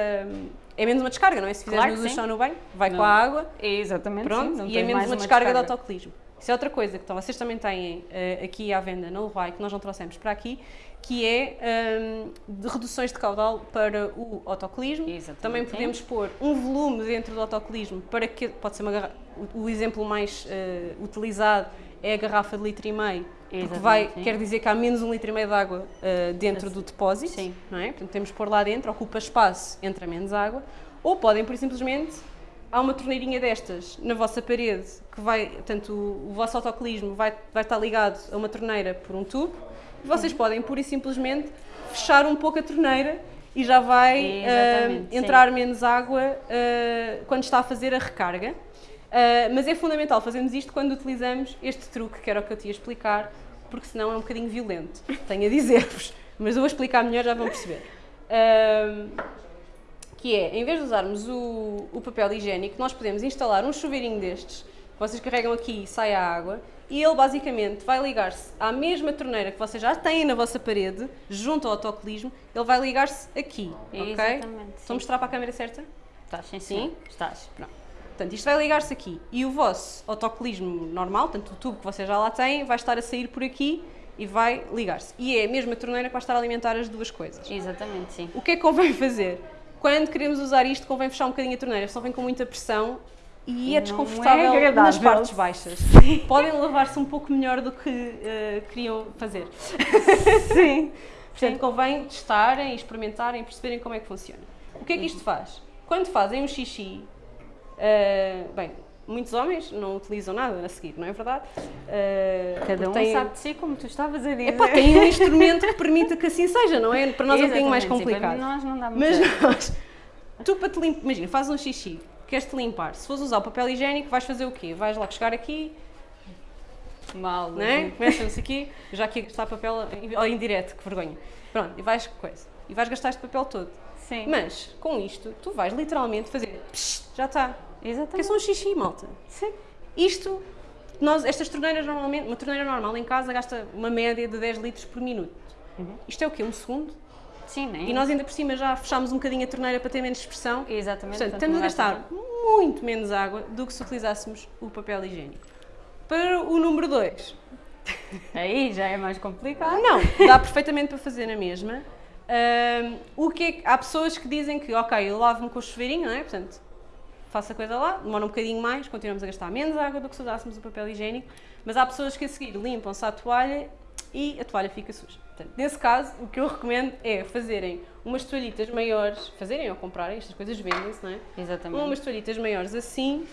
É menos uma descarga, não é? Se fizeres Claro duchão sim. no banho, vai Não. com a água. É exatamente Pronto, sim. E é menos uma, uma descarga, de autocolismo. Isso é outra coisa que então, vocês também têm eh, aqui à venda na Leroy, que nós não trouxemos para aqui, que é hum, de reduções de caudal para o autocolismo. Exatamente, Também podemos pôr um volume dentro do autocolismo para que, pode ser uma garra- o, o exemplo mais eh, utilizado é a garrafa de litro e meio, porque vai, sim. quer dizer que há menos um litro e meio de água eh, dentro do depósito, Sim. não é? Portanto, temos que pôr lá dentro, ocupa espaço, entra menos água, ou podem, por simplesmente, há uma torneirinha destas na vossa parede que vai, portanto, o, o vosso autocolismo vai, vai estar ligado a uma torneira por um tubo, e vocês podem, pura e simplesmente, fechar um pouco a torneira e já vai Exatamente, eh, sim. entrar menos água eh, quando está a fazer a recarga. Eh, mas é fundamental fazermos isto quando utilizamos este truque, que era o que eu te ia explicar, porque senão é um bocadinho violento, tenho a dizer-vos. Mas eu vou explicar melhor, já vão perceber. Que é, em vez de usarmos o, o papel higiênico, nós podemos instalar um chuveirinho destes, que vocês carregam aqui e sai a água, e ele basicamente vai ligar-se à mesma torneira que vocês já têm na vossa parede, junto ao autocolismo, ele vai ligar-se aqui, ok? Exatamente, Estou a mostrar para a câmera certa? Estás, sim, Sim? sim. Estás. Pronto. Portanto, isto vai ligar-se aqui e o vosso autocolismo normal, portanto o tubo que vocês já lá têm, vai estar a sair por aqui e vai ligar-se. E é a mesma torneira que vai estar a alimentar as duas coisas. Exatamente, sim. O que é que convém [laughs] fazer? Quando queremos usar isto, convém fechar um bocadinho a torneira, só vem com muita pressão e é Não desconfortável é nas partes baixas. [laughs] Podem lavar-se um pouco melhor do que eh, queriam fazer. [laughs] Sim. Portanto, convém testarem, experimentarem, perceberem como é que funciona. O que é que isto faz? Quando fazem um xixi, eh, bem, muitos homens não utilizam nada a seguir, não é verdade? Eh, Cada um têm- sabe de si, como tu estavas a dizer. Epá, tem um instrumento que permita que assim seja, não é? Para nós é um bocadinho mais Exatamente, sim, complicado. Para nós não dá muito Mas nós, tu para te limpar, imagina, fazes um xixi, queres-te limpar, se fores usar o papel higiênico, vais fazer o quê? Vais lá chegar aqui, Mal. não é? Começas aqui, já aqui a gastar papel em, em direto, que vergonha. Pronto, e vais coisa. E vais gastar este papel todo. Sim. Mas, com isto, tu vais literalmente fazer, psh, já está. Que é Exatamente. só um xixi, malta. Sim. Isto, nós, estas torneiras normalmente, uma torneira normal em casa gasta uma média de 10 litros por minuto. Isto é o quê? Um segundo? Sim, nem. E nós ainda por cima já fechámos um bocadinho a torneira para ter menos expressão. Exatamente. Portanto, estamos a gastar muito menos água do que se utilizássemos o papel higiênico. Para o número 2, tanto. Aí já é mais complicado. não, dá perfeitamente para fazer na mesma. Ahm, o que é que- há pessoas que dizem que, ok, eu lavo-me com o chuveirinho, não é? Portanto, faço a coisa lá, demora um bocadinho mais, continuamos a gastar menos água do que se usássemos o papel higiênico, mas há pessoas que a seguir limpam-se a toalha e a toalha fica suja. Portanto, nesse caso, o que eu recomendo é fazerem umas toalhitas maiores, fazerem ou comprarem, estas coisas vendem-se, não é? Exatamente. umas toalhitas maiores assim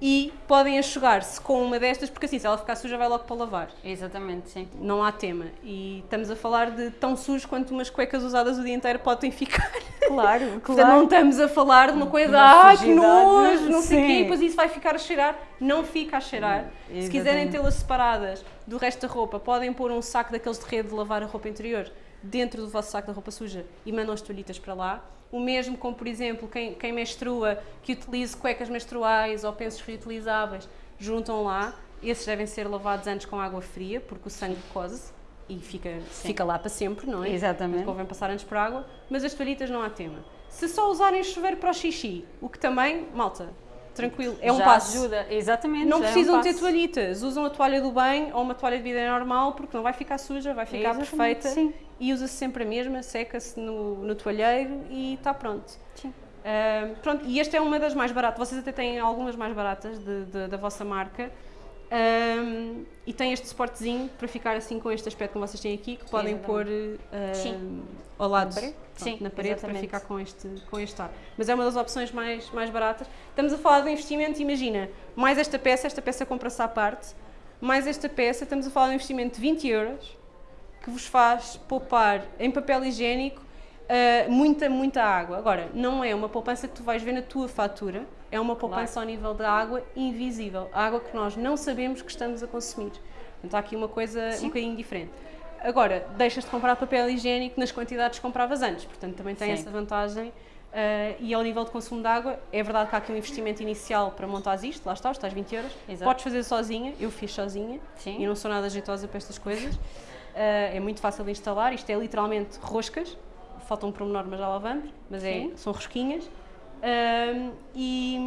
e podem enxugar-se com uma destas, porque assim, se ela ficar suja, vai logo para lavar. Exatamente, sim. Não há tema. E estamos a falar de tão sujo quanto umas cuecas usadas o dia inteiro podem ficar. Claro, [laughs] Portanto, não estamos a falar de uma coisa, ah, que nojo, não sei o quê, depois isso vai ficar a cheirar. Não fica a cheirar. Se Exatamente. quiserem tê-las separadas do resto da roupa, podem pôr um saco daqueles de rede de lavar a roupa interior dentro do vosso saco da roupa suja e mandam as toalhitas para lá. O mesmo com, por exemplo, quem, quem menstrua, que utilize cuecas menstruais ou pensos reutilizáveis, juntam lá. Esses devem ser lavados antes com água fria, porque o sangue cose e fica, fica lá para sempre, não é? Exatamente. Convém passar antes por água, mas as toalhitas não há tema. Se só usarem chuveiro para o xixi, o que também, malta, tranquilo, é um Já passo. ajuda, exatamente. Não já é um precisam ter toalhitas, usam a toalha do banho ou uma toalha de vida normal, porque não vai ficar suja, vai ficar perfeita sim. e usa-se sempre a mesma, seca-se no, no toalheiro e está pronto. Sim. Ah, pronto, e esta é uma das mais baratas, vocês até têm algumas mais baratas de- de- da vossa marca. Um, e tem este suportezinho para ficar assim com este aspecto como vocês têm aqui, que podem pôr uh, ao lado na parede, Sim, na parede exatamente. para ficar com este, com este ar. Mas é uma das opções mais, mais baratas. Estamos a falar de investimento, imagina, mais esta peça, esta peça compra-se à parte, mais esta peça, estamos a falar de um investimento de 20 euros, que vos faz poupar em papel higiênico uh, muita, muita água. Agora, não é uma poupança que tu vais ver na tua fatura, é uma poupança Claro. ao nível da água invisível, a água que nós não sabemos que estamos a consumir. Portanto, há aqui uma coisa Sim. um bocadinho diferente. Agora, deixas de comprar papel higiênico nas quantidades que compravas antes, portanto, também tem Sim. essa vantagem. Uh, e ao nível de consumo de água, é verdade que há aqui um investimento inicial para montar isto, lá está, os tais 20 euros. Exato. Podes fazer sozinha, eu fiz sozinha Sim. e não sou nada jeitosa para estas coisas. Uh, é muito fácil de instalar, isto é literalmente roscas, falta um pormenor, mas já lá vamos, mas é, são rosquinhas. Um, e,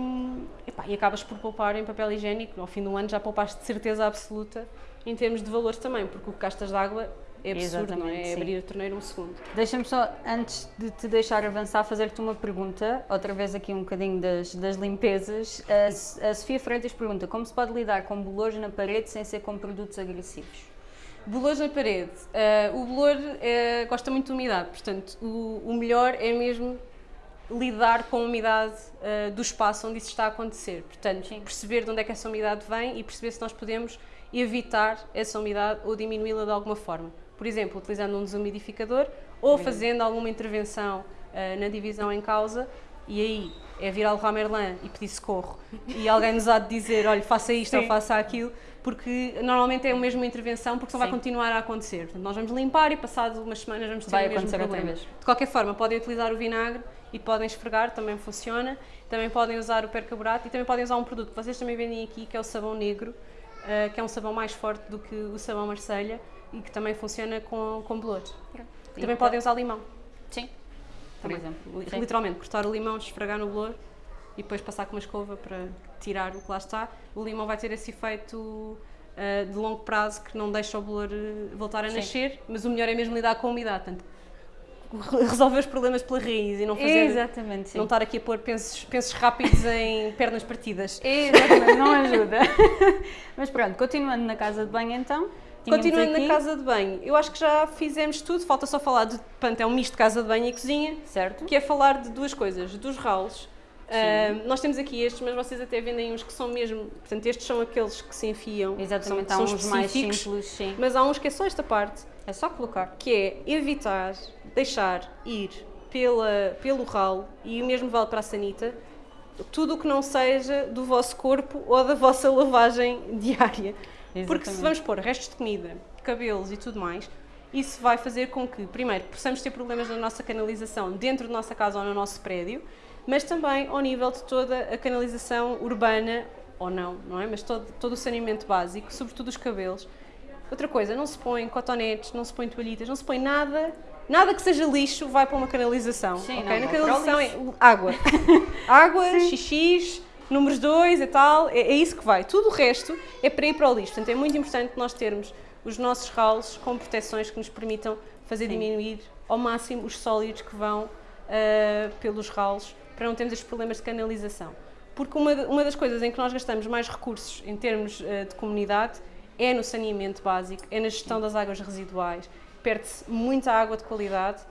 epá, e acabas por poupar em papel higiênico, ao fim do ano já poupaste de certeza absoluta em termos de valores também, porque o que gastas de água é absurdo, não é? É abrir a torneira um segundo. Deixa-me só, antes de te deixar avançar, fazer-te uma pergunta, outra vez aqui um bocadinho das, das limpezas. A, a Sofia Freitas pergunta como se pode lidar com bolores na parede sem ser com produtos agressivos? Bolores na parede. Ah, o bolor eh, gosta muito de umidade, portanto, o, o melhor é mesmo lidar com a umidade ah, do espaço onde isso está a acontecer. Portanto, Sim. perceber de onde é que essa umidade vem e perceber se nós podemos evitar essa umidade ou diminuí-la de alguma forma. Por exemplo, utilizando um desumidificador ou fazendo alguma intervenção ah, na divisão em causa e aí é vir ao Leroy Merlin e pedir socorro e alguém nos há de dizer, olha, faça isto ou Sim. faça aquilo, porque normalmente é a mesma intervenção, porque senão vai Sim. continuar a acontecer. Portanto, nós vamos limpar e passado umas semanas vamos ter Vai o mesmo problema. De qualquer forma, podem utilizar o vinagre e podem esfregar, também funciona. Também podem usar o percarbonato e também podem usar um produto que vocês também vendem aqui, que é o sabão negro, eh, que é um sabão mais forte do que o sabão Marselha e que também funciona com, com. E Também podem usar limão. Sim, por Também. exemplo. Sim. Literalmente, cortar o limão, esfregar no bolor e depois passar com uma escova para tirar o que lá está. O limão vai ter esse efeito ah, de longo prazo que não deixa o bolor eh, voltar a Sim. nascer, mas o melhor é mesmo lidar com a umidade. Portanto, [laughs] resolver os problemas pela raiz e não fazer. Exatamente, sim. Não estar aqui a pôr pensos, pensos rápidos em [laughs] pernas partidas. Exatamente, não [laughs] ajuda. Mas pronto, continuando na casa de banho então. Continuando aqui- na casa de banho, eu acho que já fizemos tudo, falta só falar de. Portanto, é um misto de casa de banho e cozinha. Certo? que é falar de duas coisas, dos ralos. Ah, nós temos aqui estes, mas vocês até vendem uns que são mesmo, portanto estes são aqueles que se enfiam, Exatamente, são, há uns mais simples, sim. mas há uns que é só esta parte, É só colocar. que é evitar deixar ir pela, pelo ralo, e o mesmo vale para a sanita, tudo o que não seja do vosso corpo ou da vossa lavagem [laughs] diária. Porque se Exatamente. vamos pôr restos de comida, cabelos e tudo mais, isso vai fazer com que, primeiro, possamos ter problemas na nossa canalização dentro da nossa casa ou no nosso prédio, mas também ao nível de toda a canalização urbana, ou não, não é? Mas todo, todo o saneamento básico, sobretudo os cabelos. Outra coisa, não se põe cotonetes, não se põe toalhitas, não se põe nada, nada que seja lixo vai para uma canalização. Sim, ok? não, Na canalização é água. [laughs] água, xixis, números 2 e tal, é, é isso que vai. Tudo o resto é para ir para o lixo. Portanto, é muito importante nós termos os nossos ralos com proteções que nos permitam fazer Sim. diminuir ao máximo os sólidos que vão ah, pelos ralos para não termos estes problemas de canalização. Porque uma, uma das coisas em que nós gastamos mais recursos em termos ah, de comunidade é no saneamento básico, é na gestão das águas residuais. Perde-se muita água de qualidade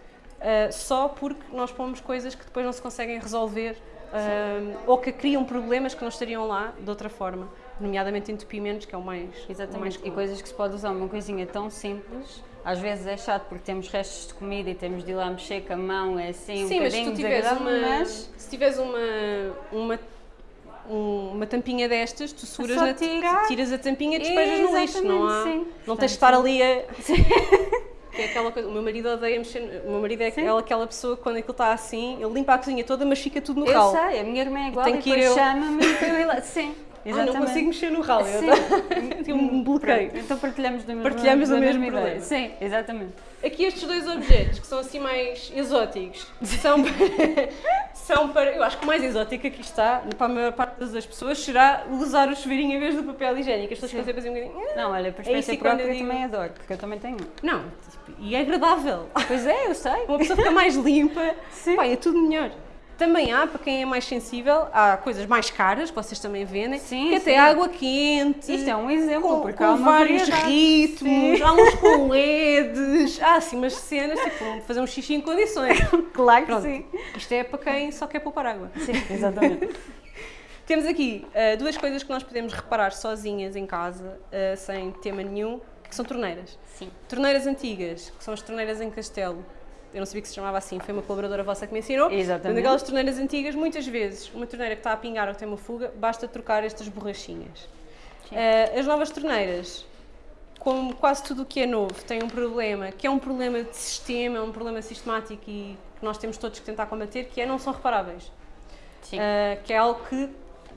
ah, só porque nós pomos coisas que depois não se conseguem resolver ah, ou que criam problemas que não estariam lá de outra forma, nomeadamente entupimentos, que é o mais, o mais Exatamente, e comum. coisas que se pode usar, uma coisinha tão simples, às vezes é chato porque temos restos de comida e temos de ir lá mexer com a mão, é assim Sim, um mas se tu tiveres uma, mas se tiveres uma, uma, um- uma tampinha destas, tu seguras só na, tiras a tampinha e despejas no lixo, não há, Exatamente, sim. não tens de estar ali a... Que é aquela coisa, o meu marido odeia mexer, o meu marido é aquela, aquela pessoa que quando aquilo está assim, ele limpa a cozinha toda, mas fica tudo no eu ralo. sei, a minha irmã é igual e que ir eu. chama-me para eu ir lá. Sim, [laughs] Ah, exatamente. não consigo mexer no ralo, eu Sim. [laughs] tenho um bloqueio. Pronto, Então partilhamos do mesmo, Partilhamos da o mesmo problema. Sim, exatamente. Aqui estes dois objetos, que são assim mais exóticos, são para, [laughs] são para... Eu acho que o mais exótico aqui está, para a maior parte das pessoas, será usar o chuveirinho em vez do papel higiênico. As pessoas ficam sempre assim um bocadinho... Não, olha, por É e quando própria eu eu digo- também adoro, porque eu também tenho. Não, e é agradável. Pois é, eu sei. Uma pessoa fica mais limpa, Sim. pá, é tudo melhor. Também há, para quem é mais sensível, há coisas mais caras que vocês também vendem, Sim, que até sim. água quente. Isto é um exemplo, com, porque com há vários variedade. ritmos, Sim. há uns com LEDs, há assim umas cenas, tipo, fazer um xixi em condições. [laughs] Claro que Pronto, sim. isto é para quem só quer poupar água. Sim, exatamente. Temos aqui ah, duas coisas que nós podemos reparar sozinhas em casa, ah, sem tema nenhum, que são torneiras. Sim. Torneiras antigas, que são as torneiras em castelo. Eu não sabia que se chamava assim, foi uma colaboradora vossa que me ensinou. Exatamente. Portanto, aquelas torneiras antigas, muitas vezes, uma torneira que está a pingar ou que tem uma fuga, basta trocar estas borrachinhas. Ah, as novas torneiras, como quase tudo o que é novo, tem um problema, que é um problema de sistema, é um problema sistemático e que nós temos todos que tentar combater, que é não são reparáveis. Sim. Uh, que é algo que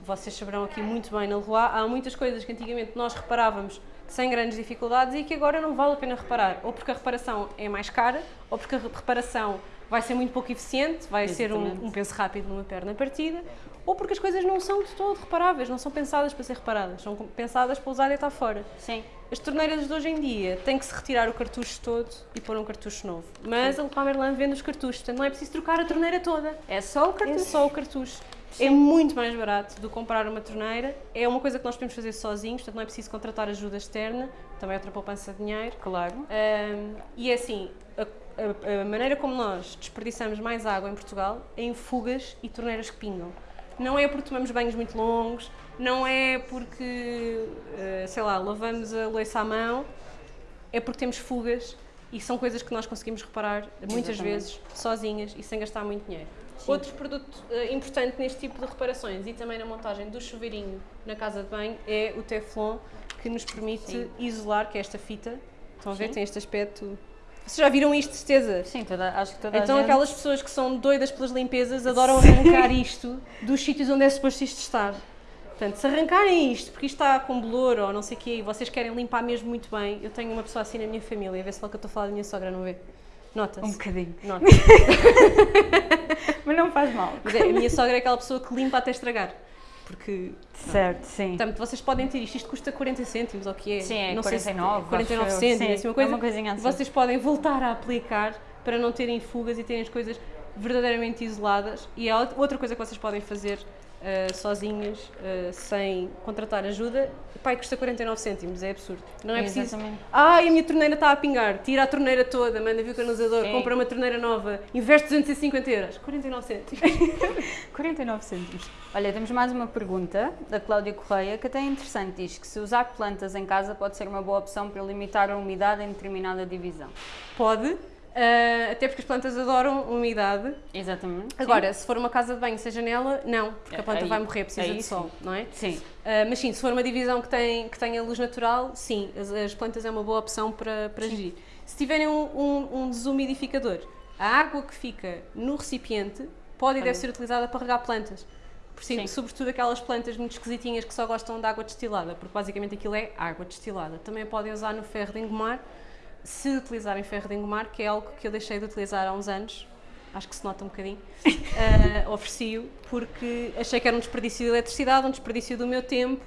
vocês saberão aqui muito bem na Leroy. Há muitas coisas que antigamente nós reparávamos sem grandes dificuldades e que agora não vale a pena reparar. Ou porque a reparação é mais cara, ou porque a reparação vai ser muito pouco eficiente, vai ser Exatamente. um, um penso rápido numa perna partida, ou porque as coisas não são de todo reparáveis, não são pensadas para ser reparadas, são pensadas para usar e estar fora. Sim. As torneiras de hoje em dia têm que se retirar o cartucho todo e pôr um cartucho novo. Mas a Leroy Merlin vende os cartuchos, portanto não é preciso trocar a torneira toda. É só o É cartucho. só o cartucho. É muito mais barato do que comprar uma torneira. É uma coisa que nós podemos fazer sozinhos, portanto não é preciso contratar ajuda externa. Também é outra poupança de dinheiro. Claro. Ahm, e é assim, a, a- a maneira como nós desperdiçamos mais água em Portugal é em fugas e torneiras que pingam. Não é porque tomamos banhos muito longos, não é porque, eh, sei lá, lavamos a louça à mão, é porque temos fugas e são coisas que nós conseguimos reparar muitas Exatamente. vezes sozinhas e sem gastar muito dinheiro. Sim. Outro produto eh, importante neste tipo de reparações e também na montagem do chuveirinho na casa de banho é o Teflon, que nos permite Sim. isolar, que é esta fita. Estão a ver? Sim. Tem este aspecto. Vocês já viram isto, de certeza? Sim, toda, acho que toda Então gente... aquelas pessoas que são doidas pelas limpezas adoram arrancar isto dos sítios onde é suposto isto estar. Portanto, se arrancarem isto, porque isto está com bolor ou não sei o quê, e vocês querem limpar mesmo muito bem, eu tenho uma pessoa assim na minha família, a ver se lá que eu estou a falar da minha sogra, não vê? Nota-se. Um bocadinho. Nota. [laughs] Mas não faz mal. Mas é, a minha sogra é aquela pessoa que limpa até estragar. Porque, Certo, sim. portanto, vocês podem ter isto, isto custa 40 cêntimos, ou o que é? Sim, é não sei se- 49, 49 acho eu. cêntimos, Sim, assim uma é coisa. uma coisinha assim. Vocês podem voltar a aplicar para não terem fugas e terem as coisas verdadeiramente isoladas. E há outra coisa que vocês podem fazer ah, sozinhas, ah, sem contratar ajuda, pai, custa 49 cêntimos, é absurdo. Não é preciso. Exatamente. Ai, a minha torneira está a pingar, tira a torneira toda, manda vir o canalizador, Sim. compra uma torneira nova, investe 250 euros, 49 cêntimos. [laughs] 49 cêntimos. Olha, temos mais uma pergunta da Cláudia Correia que até é interessante. Diz que se usar plantas em casa pode ser uma boa opção para limitar a umidade em determinada divisão. Pode, ah, até porque as plantas adoram umidade. Exatamente. Agora, se for uma casa de banho sem janela, não, porque a planta Aí- vai morrer, precisa de sol, não é? Sim. Ah, mas sim, se for uma divisão que, tem, que tenha luz natural, sim, as, as plantas é uma boa opção para, para gerir. Se tiverem um, um, um desumidificador, a água que fica no recipiente pode e deve ser utilizada para regar plantas. Por si- Sim. sobretudo aquelas plantas muito esquisitinhas que só gostam de água destilada, porque basicamente aquilo é água destilada. Também podem usar no ferro de engomar, se utilizarem ferro de engomar, que é algo que eu deixei de utilizar há uns anos, acho que se nota um bocadinho, uh, [laughs] ofereci-o porque achei que era um desperdício de eletricidade, um desperdício do meu tempo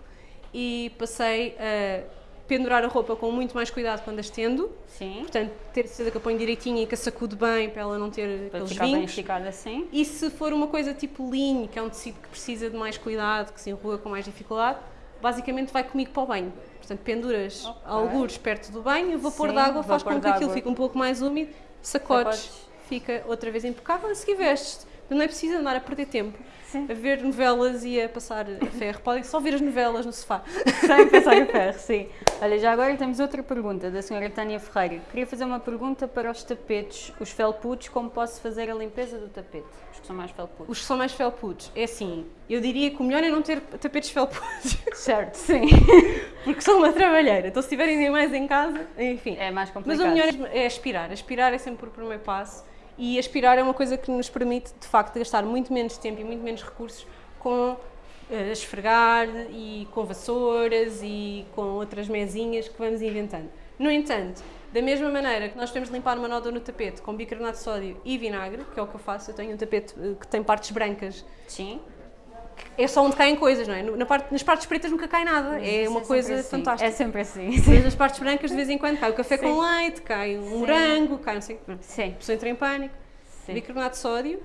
e passei a pendurar a roupa com muito mais cuidado quando a estendo, Sim. portanto, ter certeza que a ponho direitinho e que a sacudo bem para ela não ter Para aqueles ficar bem vincos. esticada assim. E se for uma coisa tipo linho, que é um tecido que precisa de mais cuidado, que se enrua com mais dificuldade, basicamente vai comigo para o banho. Portanto, penduras Ok. algures perto do banho, o vapor Sim, de água faz com que aquilo fique um pouco mais úmido, sacodes, Sacodes. fica outra vez impecável, a seguir vestes. Não é preciso andar a perder tempo Sim. a ver novelas e a passar a ferro. [laughs] Podem só ver as novelas no sofá. Sem pensar em [laughs] ferro, sim. Olha, já agora temos outra pergunta da senhora Tânia Ferreira. Queria fazer uma pergunta para os tapetes, os felpudos, como posso fazer a limpeza do tapete? Os que são mais felpudos. Os que são mais felpudos, é assim, eu diria que o melhor é não ter tapetes felpudos, [laughs] Certo, sim. porque são uma trabalheira. Então se tiverem animais em casa, enfim. É mais Mas complicado. o melhor é aspirar. Aspirar é sempre o primeiro passo e aspirar é uma coisa que nos permite, de facto, gastar muito menos tempo e muito menos recursos com eh, esfregar e com vassouras e com outras mesinhas que vamos inventando. No entanto, da mesma maneira que nós de limpar uma nódoa no tapete com bicarbonato de sódio e vinagre, que é o que eu faço, eu tenho um tapete eh, que tem partes brancas, Sim. É só onde caem coisas, não é? Na parte, nas partes pretas nunca cai nada, é Isso uma sempre coisa assim. fantástica. É sempre assim. Mas nas partes brancas, de vez em quando, cai o café Sim. com leite, cai um Sim. morango, cai não sei o. Sim. A pessoa entra em pânico. Sim. Bicarbonato de sódio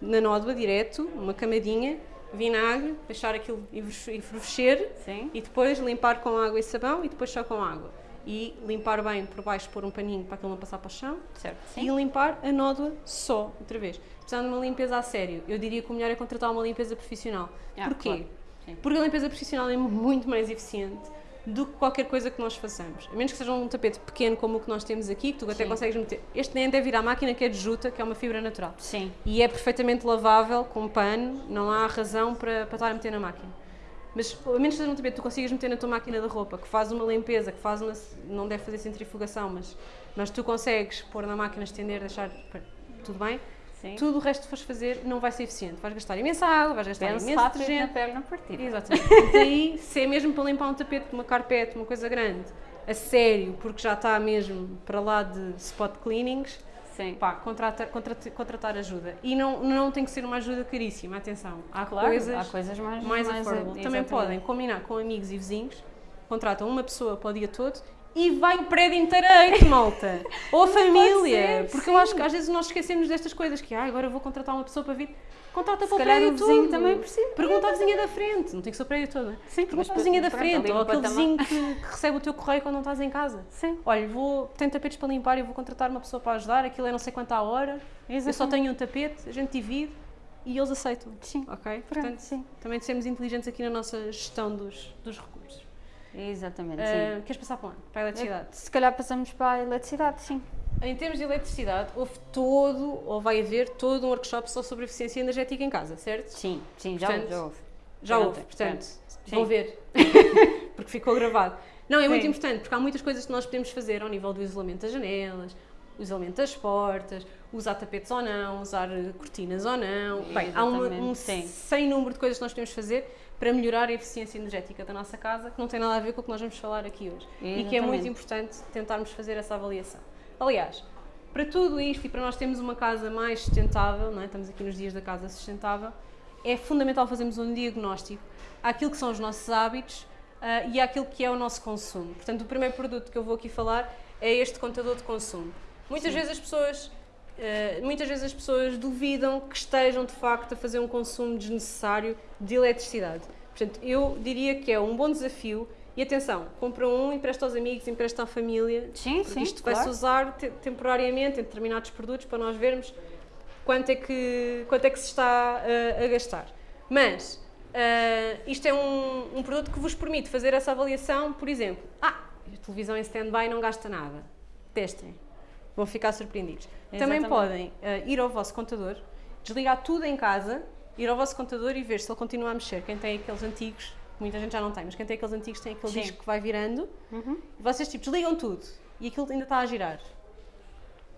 na nódoa direto, uma camadinha, vinagre, deixar aquilo enfervescer Sim. e depois limpar com água e sabão e depois só com água. E limpar bem por baixo, pôr um paninho para aquilo não passar para o chão Certo. e limpar a nódoa só, outra vez. Precisando de uma limpeza a sério, eu diria que o melhor é contratar uma limpeza profissional. Ah, Porquê? claro. Porque a limpeza profissional é muito mais eficiente do que qualquer coisa que nós façamos. A menos que seja um tapete pequeno como o que nós temos aqui, que tu até Sim. consegues meter. Este nem deve ir à máquina que é de juta, que é uma fibra natural. Sim. E é perfeitamente lavável com pano, não há razão para, para estar a meter na máquina. Mas a menos que seja um tapete que tu consigas meter na tua máquina de roupa, que faz uma limpeza, que faz uma. não deve fazer centrifugação, mas, mas tu consegues pôr na máquina, estender, deixar. tudo bem. Sim. Tudo o resto que fores fazer não vai ser eficiente. Vais gastar imensa água, vais gastar Pense imenso rápido na detergente. perna partida. Exatamente. Portanto, aí, se é mesmo para limpar um tapete, uma carpete, uma coisa grande, a sério, porque já está mesmo para lá de spot cleanings, Sim. pá, contratar, contratar, contratar ajuda. E não, não tem que ser uma ajuda caríssima, atenção. Há Claro, coisas há coisas mais, mais affordable. Também podem combinar com amigos e vizinhos, contratam uma pessoa para o dia todo e vai o prédio inteiro, malta. [laughs] Ou a família. ser, porque eu acho que às vezes nós esquecemos destas coisas, que ah, agora vou contratar uma pessoa para vir. Contrata para o prédio o vizinho todo. também precisa. Pergunta à vizinha da frente, não tem que ser o prédio todo, é? Sim, Pergunta à vizinha da frente, ou aquele vizinho que, que recebe o teu correio quando não estás em casa. Sim. Olha, vou, tenho tapetes para limpar e vou contratar uma pessoa para ajudar, aquilo é não sei quanto à hora, eu só Exatamente. tenho um tapete, a gente divide e eles aceitam. Sim. Ok? Pronto, Portanto, sim. também sermos inteligentes aqui na nossa gestão dos, dos recursos. Exatamente, sim. queres passar para onde? Para a eletricidade. Se calhar passamos para a eletricidade, sim. Em termos de eletricidade, houve todo, ou vai haver todo um workshop só sobre eficiência energética em casa, certo? Sim, sim, já, Portanto, já houve. Já houve, portanto, Sim. vão ver. [laughs] porque ficou gravado. Não, é muito Sim. importante, porque há muitas coisas que nós podemos fazer ao nível do isolamento das janelas, o isolamento das portas, usar tapetes ou não, usar cortinas ou não. Bem, há uma, um sim. sem número de coisas que nós podemos fazer para melhorar a eficiência energética da nossa casa, que não tem nada a ver com o que nós vamos falar aqui hoje. E que é muito Exatamente. importante tentarmos fazer essa avaliação. Aliás, para tudo isto e para nós termos uma casa mais sustentável, não é? estamos aqui nos dias da casa sustentável, é fundamental fazermos um diagnóstico àquilo que são os nossos hábitos ah, e àquilo que é o nosso consumo. Portanto, o primeiro produto que eu vou aqui falar é este contador de consumo. Muitas vezes as pessoas ah, muitas vezes as pessoas duvidam que estejam de facto a fazer um consumo desnecessário de eletricidade. Portanto, eu diria que é um bom desafio e atenção, compra um, empresta aos amigos, empresta à família, Sim, sim, isto vai-se claro. usar te- temporariamente em determinados produtos para nós vermos quanto é que, quanto é que se está uh, a gastar. Mas uh, isto é um, um produto que vos permite fazer essa avaliação, por exemplo, ah, a televisão em stand-by não gasta nada. Testem. Vão ficar surpreendidos. Também Exatamente. podem uh, ir ao vosso contador, desligar tudo em casa, ir ao vosso contador e ver se ele continua a mexer. Quem tem aqueles antigos, muita gente já não tem, mas quem tem aqueles antigos tem aquele Sim. disco que vai virando. Uhum. E vocês tipo desligam tudo e aquilo ainda está a girar.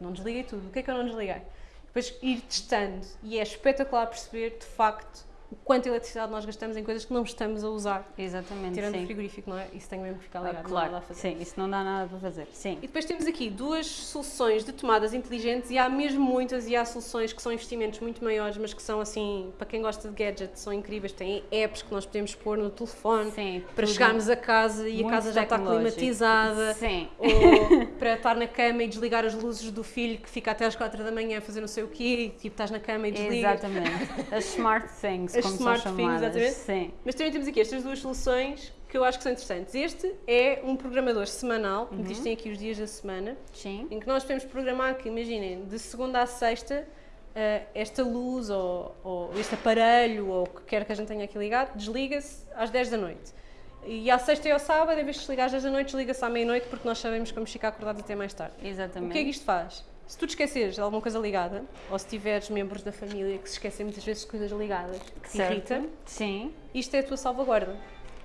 Não desliguei tudo. O que é que eu não desliguei? Depois ir testando e é espetacular perceber de facto o quanto eletricidade nós gastamos em coisas que não estamos a usar. Exatamente, Tirando o sim. frigorífico, não é? Isso tem mesmo que ficar Ah, ligado. não há claro, a fazer. sim, isso não dá nada para fazer. Sim. E depois temos aqui duas soluções de tomadas inteligentes e há mesmo muitas e há soluções que são investimentos muito maiores, mas que são assim, para quem gosta de gadgets, são incríveis. Tem apps que nós podemos pôr no telefone Sim, para chegarmos a casa e a casa já está climatizada. Sim. Ou [laughs] para estar na cama e desligar as luzes do filho que fica até às 4 da manhã a fazer não sei o quê, e, tipo estás na cama e desligas. Exatamente. As smart things, [laughs] As como smart são things, exatamente. Sim. Mas também temos aqui estas duas soluções que eu acho que são interessantes. Este é um programador semanal, Uhum. uhum. tem aqui os dias da semana, Sim. em que nós podemos programar que, imaginem, de segunda a sexta, eh, esta luz ou, ou este aparelho ou o que quer que a gente tenha aqui ligado, desliga-se às 10 da noite. E à sexta e ao sábado, em vez de desligar às 10 da noite, desliga-se à meia-noite porque nós sabemos que vamos ficar acordados até mais tarde. Exatamente. O que é que isto faz? Se tu te esqueceres de alguma coisa ligada, ou se tiveres membros da família que se esquecem muitas vezes de coisas ligadas, que te Certo. irrita, Sim. isto é a tua salvaguarda.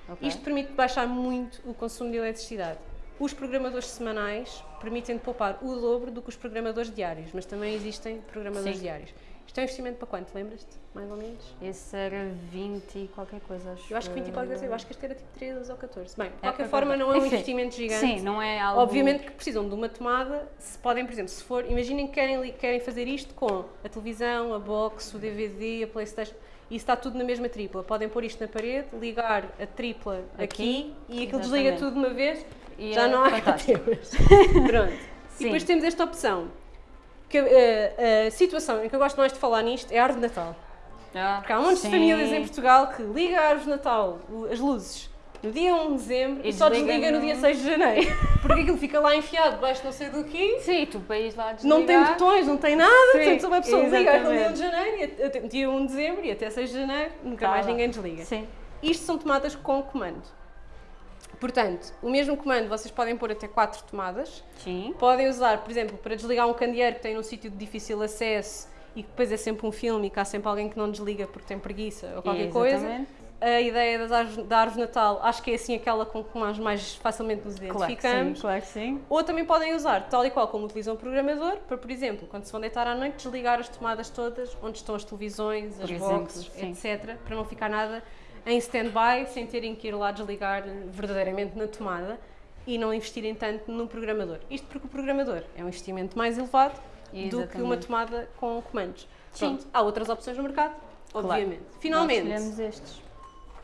Ok. Isto permite baixar muito o consumo de eletricidade. Os programadores semanais permitem poupar o dobro do que os programadores diários, mas também existem programadores Sim. diários. Isto é um investimento para quanto, lembras-te? Mais ou menos? Esse era 20 e qualquer coisa, acho. Eu acho que 20 e qualquer coisa, eu acho que este era tipo 13 ou 14. Bem, de É, qualquer qualquer forma não é um Enfim, investimento gigante. Sim, não é algo. Obviamente que precisam de uma tomada, se podem, por exemplo, se for, imaginem que querem, querem fazer isto com a televisão, a box, o DVD, a Playstation, isso está tudo na mesma tripla. Podem pôr isto na parede, ligar a tripla aqui, Aqui, e aquilo desliga tudo de uma vez, E já é não há. [laughs] Pronto. E Sim. depois temos esta opção, que a, a situação em que eu gosto mais de falar nisto é a árvore de Natal. Ah, Porque há um monte sim. de famílias em Portugal que liga a árvore de Natal, as luzes, no dia 1 de dezembro e, E só desliga no no- dia 6 de janeiro. [laughs] Porque aquilo fica lá enfiado debaixo de não sei do quê. Sim, tu ir lá Não tem desligar. botões, não tem nada, Sim, portanto uma pessoa liga no dia 1 exatamente. de janeiro, e até- dia 1 de dezembro e até 6 de janeiro, nunca Tá mais lá. ninguém desliga. Sim. Isto são tomadas com comando. Portanto, o mesmo comando vocês podem pôr até 4 tomadas. Sim. Podem usar, por exemplo, para desligar um candeeiro que tem num sítio de difícil acesso e que depois é sempre um filme e que há sempre alguém que não desliga porque tem preguiça ou qualquer coisa. Exatamente. A ideia das árvores, da árvore de Natal, acho que é assim aquela com que nós mais facilmente nos Claro que identificamos. sim, claro que sim. Ou também podem usar, tal e qual como utilizam o programador, para, por exemplo, quando se vão deitar à noite, desligar as tomadas todas, onde estão as televisões, as Por exemplo, boxes, sim. etc., para não ficar nada em stand-by, sem terem que ir lá desligar verdadeiramente na tomada e não investirem tanto no programador. Isto porque o programador é um investimento mais elevado do que uma Exatamente. tomada com comandos. Sim. Pronto, há outras opções no mercado, Claro. obviamente. Nós Finalmente, escolhemos estes.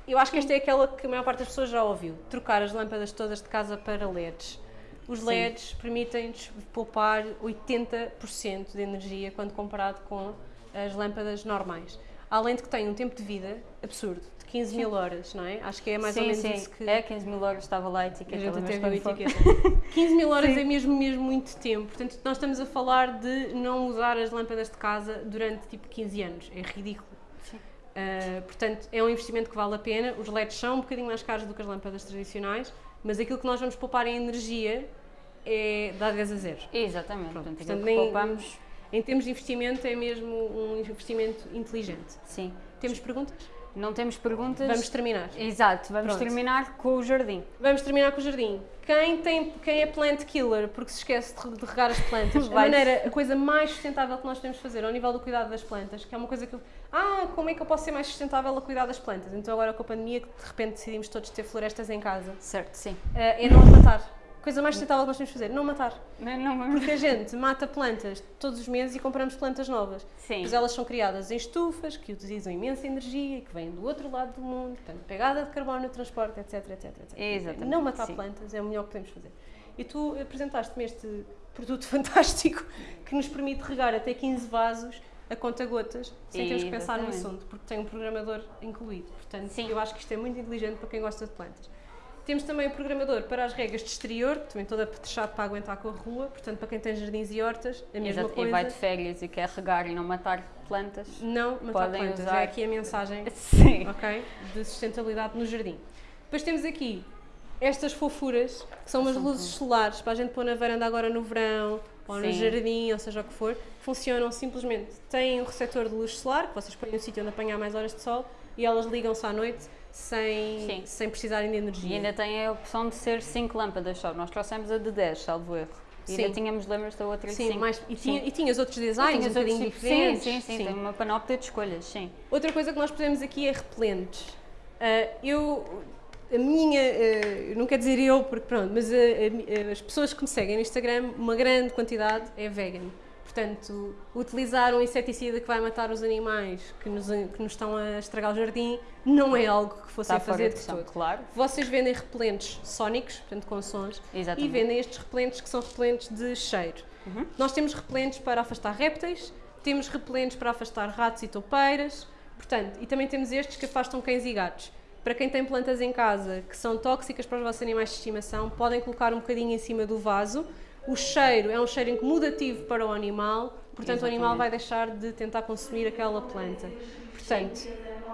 eu acho que esta é aquela que a maior parte das pessoas já ouviu: trocar as lâmpadas todas de casa para LEDs. Os Sim. LEDs permitem-nos poupar 80% de energia quando comparado com as lâmpadas normais. Além de que têm um tempo de vida absurdo, 15 mil horas, não é? Acho que é mais sim, ou menos sim. isso que É 15 mil horas estava lá a a etiqueta. gente até lembras viu a foi? etiqueta. 15 mil horas Sim. é mesmo, mesmo muito tempo. Portanto, nós estamos a falar de não usar as lâmpadas de casa durante tipo 15 anos. É ridículo. Uh, portanto, é um investimento que vale a pena. Os LEDs são um bocadinho mais caros do que as lâmpadas tradicionais, mas aquilo que nós vamos poupar em energia é dá 10 a 0. Exatamente. Pronto, Portanto, nem- poupamos, Em termos de investimento, é mesmo um investimento inteligente. sim. Temos perguntas? Não temos perguntas. Vamos terminar. Exato, vamos Pronto. terminar com o jardim. Vamos terminar com o jardim. Quem, tem, quem é plant killer porque se esquece de, de regar as plantas, [laughs] a, maneira, a coisa mais sustentável que nós podemos fazer ao nível do cuidado das plantas, que é uma coisa que eu. Ah, como é que eu posso ser mais sustentável a cuidar das plantas? Então, agora com a pandemia, que de repente decidimos todos ter florestas em casa, Certo, sim. eh, é não matar. Coisa mais sustentável que nós podemos fazer, não matar. Não, não. Porque a gente mata plantas todos os meses e compramos plantas novas. Sim. Pois elas são criadas em estufas, que utilizam imensa energia, que vêm do outro lado do mundo, portanto, pegada de carbono no transporte, etc, etc, etc. Exatamente, Não matar sim. plantas é o melhor que podemos fazer. E tu apresentaste-me este produto [laughs] fantástico que nos permite regar até 15 vasos a conta-gotas, sem termos que pensar no assunto, porque tem um programador incluído. Portanto, Sim. eu acho que isto é muito inteligente para quem gosta de plantas. Temos também o programador para as regas de exterior, também toda apetrechado para aguentar com a rua, portanto, para quem tem jardins e hortas, a mesma Exato, coisa. E vai de férias e quer regar e não matar plantas. Não matar Podem plantas, usar. é aqui a mensagem [laughs] Sim. ok, de sustentabilidade no jardim. Depois temos aqui estas fofuras, que são umas São luzes solares para a gente pôr na varanda agora no verão, ou no Sim. jardim, ou seja o que for. Funcionam simplesmente, têm um receptor de luz solar, que vocês põem no sítio onde apanhar mais horas de sol, e elas ligam-se à noite sem, Sim. sem precisarem de energia. E ainda tem a opção de ser 5 lâmpadas só. Nós trouxemos a de 10, salvo erro. E Sim. ainda tínhamos, lembras da outra Sim, 5? mais, e, tinha, e tinhas outros designs Tinhas um outros tipos- diferentes. Sim, sim, sim, tem uma panóplia de escolhas, sim. Outra coisa que nós pusemos aqui é repelentes. Ah, eu, a minha, ah, não quer dizer eu, porque pronto, mas a- as pessoas que me seguem no Instagram, uma grande quantidade é vegan. Portanto, utilizar um inseticida que vai matar os animais que nos, que nos estão a estragar o jardim não é algo que fosse Está fazer de de questão, todo. claro. Vocês vendem repelentes sónicos, portanto com sons, Exatamente. e vendem estes repelentes que são repelentes de cheiro. Uhum. Nós temos repelentes para afastar répteis, temos repelentes para afastar ratos e toupeiras, portanto, e também temos estes que afastam cães e gatos. Para quem tem plantas em casa que são tóxicas para os vossos animais de estimação, podem colocar um bocadinho em cima do vaso. O cheiro é um cheiro incomodativo para o animal, portanto o animal Exatamente. vai deixar de tentar consumir aquela planta. Portanto,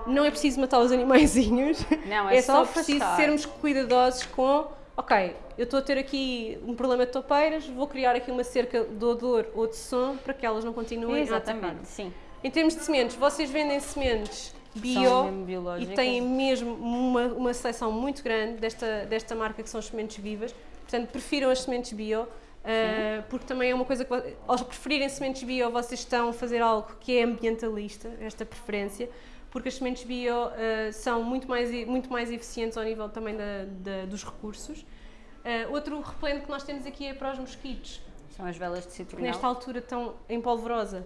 não é preciso matar os animaizinhos, Não, é é só só preciso sermos cuidadosos com, ok, eu estou a ter aqui um problema de toupeiras, vou criar aqui uma cerca de odor ou de som para que elas não continuem a atacar. Exatamente, sim. Em termos de sementes, vocês vendem sementes bio e têm mesmo uma, uma seleção muito grande desta, desta marca que são as sementes vivas. Portanto, prefiram as sementes bio, ah, porque também é uma coisa que, vo- ao preferirem sementes bio, vocês estão a fazer algo que é ambientalista, esta preferência, porque as sementes bio ah, são muito mais, muito mais eficientes ao nível também da, da- dos recursos. Ah, outro repelente que nós temos aqui é para os mosquitos, São as velas de citronela. nesta altura estão em polvorosa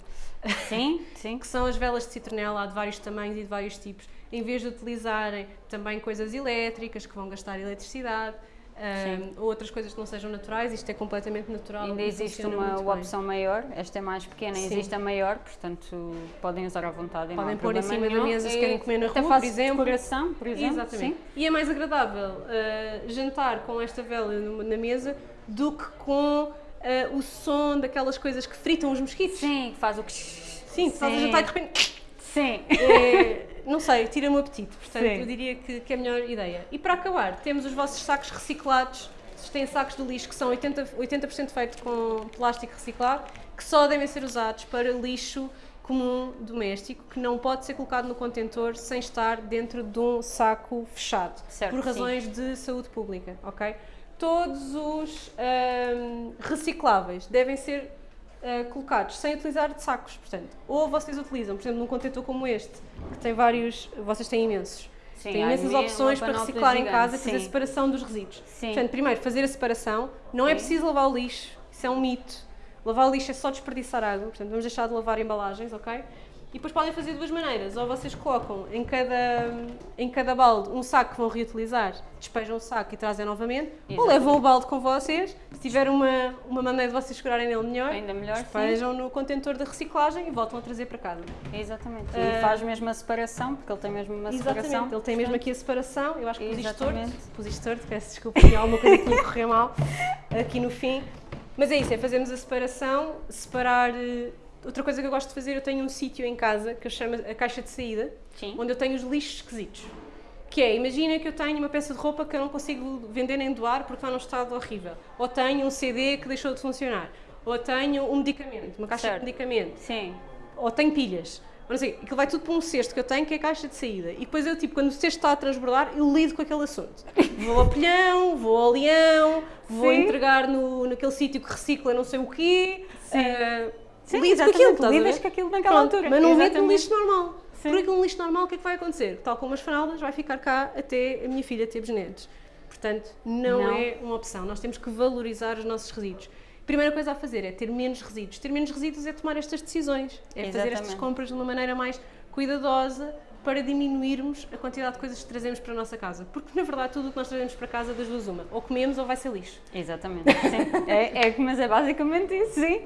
Sim, [laughs] sim. que são as velas de citronela, há de vários tamanhos e de vários tipos, em vez de utilizarem também coisas elétricas que vão gastar eletricidade, Um, ou outras coisas que não sejam naturais, isto é completamente natural. Ainda existe uma opção maior, esta é mais pequena, Sim. existe a maior, portanto podem usar à vontade. Podem pôr em cima da nenhum. mesa se E querem comer na rua, por exemplo. decoração, por exemplo. Exatamente. Sim. E é mais agradável uh, jantar com esta vela na mesa do que com uh, o som daquelas coisas que fritam os mosquitos. Sim, que faz o que. Sim, faz a Sim. jantar e de repente. Sim. é, não sei, tira-me o apetite. Portanto, Sim. eu diria que, que é a melhor ideia. E para acabar, temos os vossos sacos reciclados. Vocês têm sacos de lixo que são 80%, 80 feitos com plástico reciclado, que só devem ser usados para lixo comum doméstico, que não pode ser colocado no contentor sem estar dentro de um saco fechado, Certo, por sim. razões de saúde pública, ok? Todos os ahm, recicláveis devem ser ah, colocados sem utilizar de sacos, portanto, ou vocês utilizam, por exemplo, num contentor como este, que tem vários, vocês têm imensos, Sim, tem imensas opções para reciclar em casa e fazer a sim. separação dos resíduos. Sim. Portanto, primeiro, fazer a separação, não é Sim. preciso lavar o lixo, isso é um mito. Lavar o lixo é só desperdiçar água, portanto, vamos deixar de lavar embalagens, ok? E depois podem fazer de duas maneiras, ou vocês colocam em cada, em cada balde um saco que vão reutilizar, despejam o saco e trazem novamente, ou Exatamente. levam o balde com vocês, se tiver uma, uma maneira de vocês segurarem nele melhor, Ainda melhor, sim. despejam no contentor de reciclagem e voltam a trazer para casa. Exatamente. Ah, E faz mesmo a separação, porque ele tem mesmo uma separação. Exatamente, ele tem mesmo aqui a separação, eu acho que pus isto torto, pus isto torto, peço desculpa, tinha alguma coisa que me correr mal [laughs] aqui no fim. Mas é isso, é fazermos a separação, separar... Outra coisa que eu gosto de fazer, eu tenho um sítio em casa que eu chamo a caixa de saída, Sim. onde eu tenho os lixos esquisitos. Que é, imagina que eu tenho uma peça de roupa que eu não consigo vender nem doar porque está num estado horrível. Ou tenho um CD que deixou de funcionar. Ou tenho um medicamento, uma caixa Certo. de medicamento Sim. ou tenho pilhas. Ou não sei, aquilo vai tudo para um cesto que eu tenho, que é a caixa de saída. E depois eu, tipo, quando o cesto está a transbordar, eu lido com aquele assunto. Vou ao pilhão, vou ao leão, vou Sim. entregar no, naquele sítio que recicla não sei o quê. Sim. eh, Sim, lido com exatamente, aquilo, estás lidas com aquilo naquela Pronto, altura. Mas não lido no Exatamente. lixo normal. Sim. Por aquilo no lixo normal, o que é que vai acontecer? Tal como as fraldas, vai ficar cá até a minha filha ter bisnetos. Portanto, não, Não. é uma opção. Nós temos que valorizar os nossos resíduos. Primeira coisa a fazer é ter menos resíduos. Ter menos resíduos é tomar estas decisões. É fazer estas Exatamente. compras de uma maneira mais cuidadosa para diminuirmos a quantidade de coisas que trazemos para a nossa casa. Porque, na verdade, tudo o que nós trazemos para casa, das duas uma. Ou comemos ou vai ser lixo. Exatamente, sim. É, é, mas é basicamente isso, sim.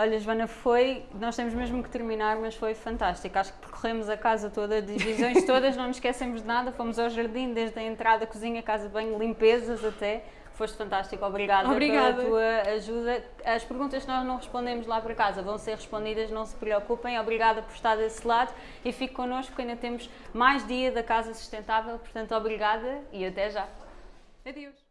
Olha, Joana, foi. Nós temos mesmo que terminar, mas foi fantástico. Acho que percorremos a casa toda, divisões todas, não nos esquecemos de nada. Fomos ao jardim, desde a entrada, cozinha, casa banho, limpezas até. Foste fantástico, obrigada, Obrigada. pela tua ajuda. As perguntas que nós não respondemos lá para casa vão ser respondidas, não se preocupem. Obrigada por estar desse lado e fique connosco, porque ainda temos mais dia da Casa Sustentável. Portanto, obrigada e até já. Adeus.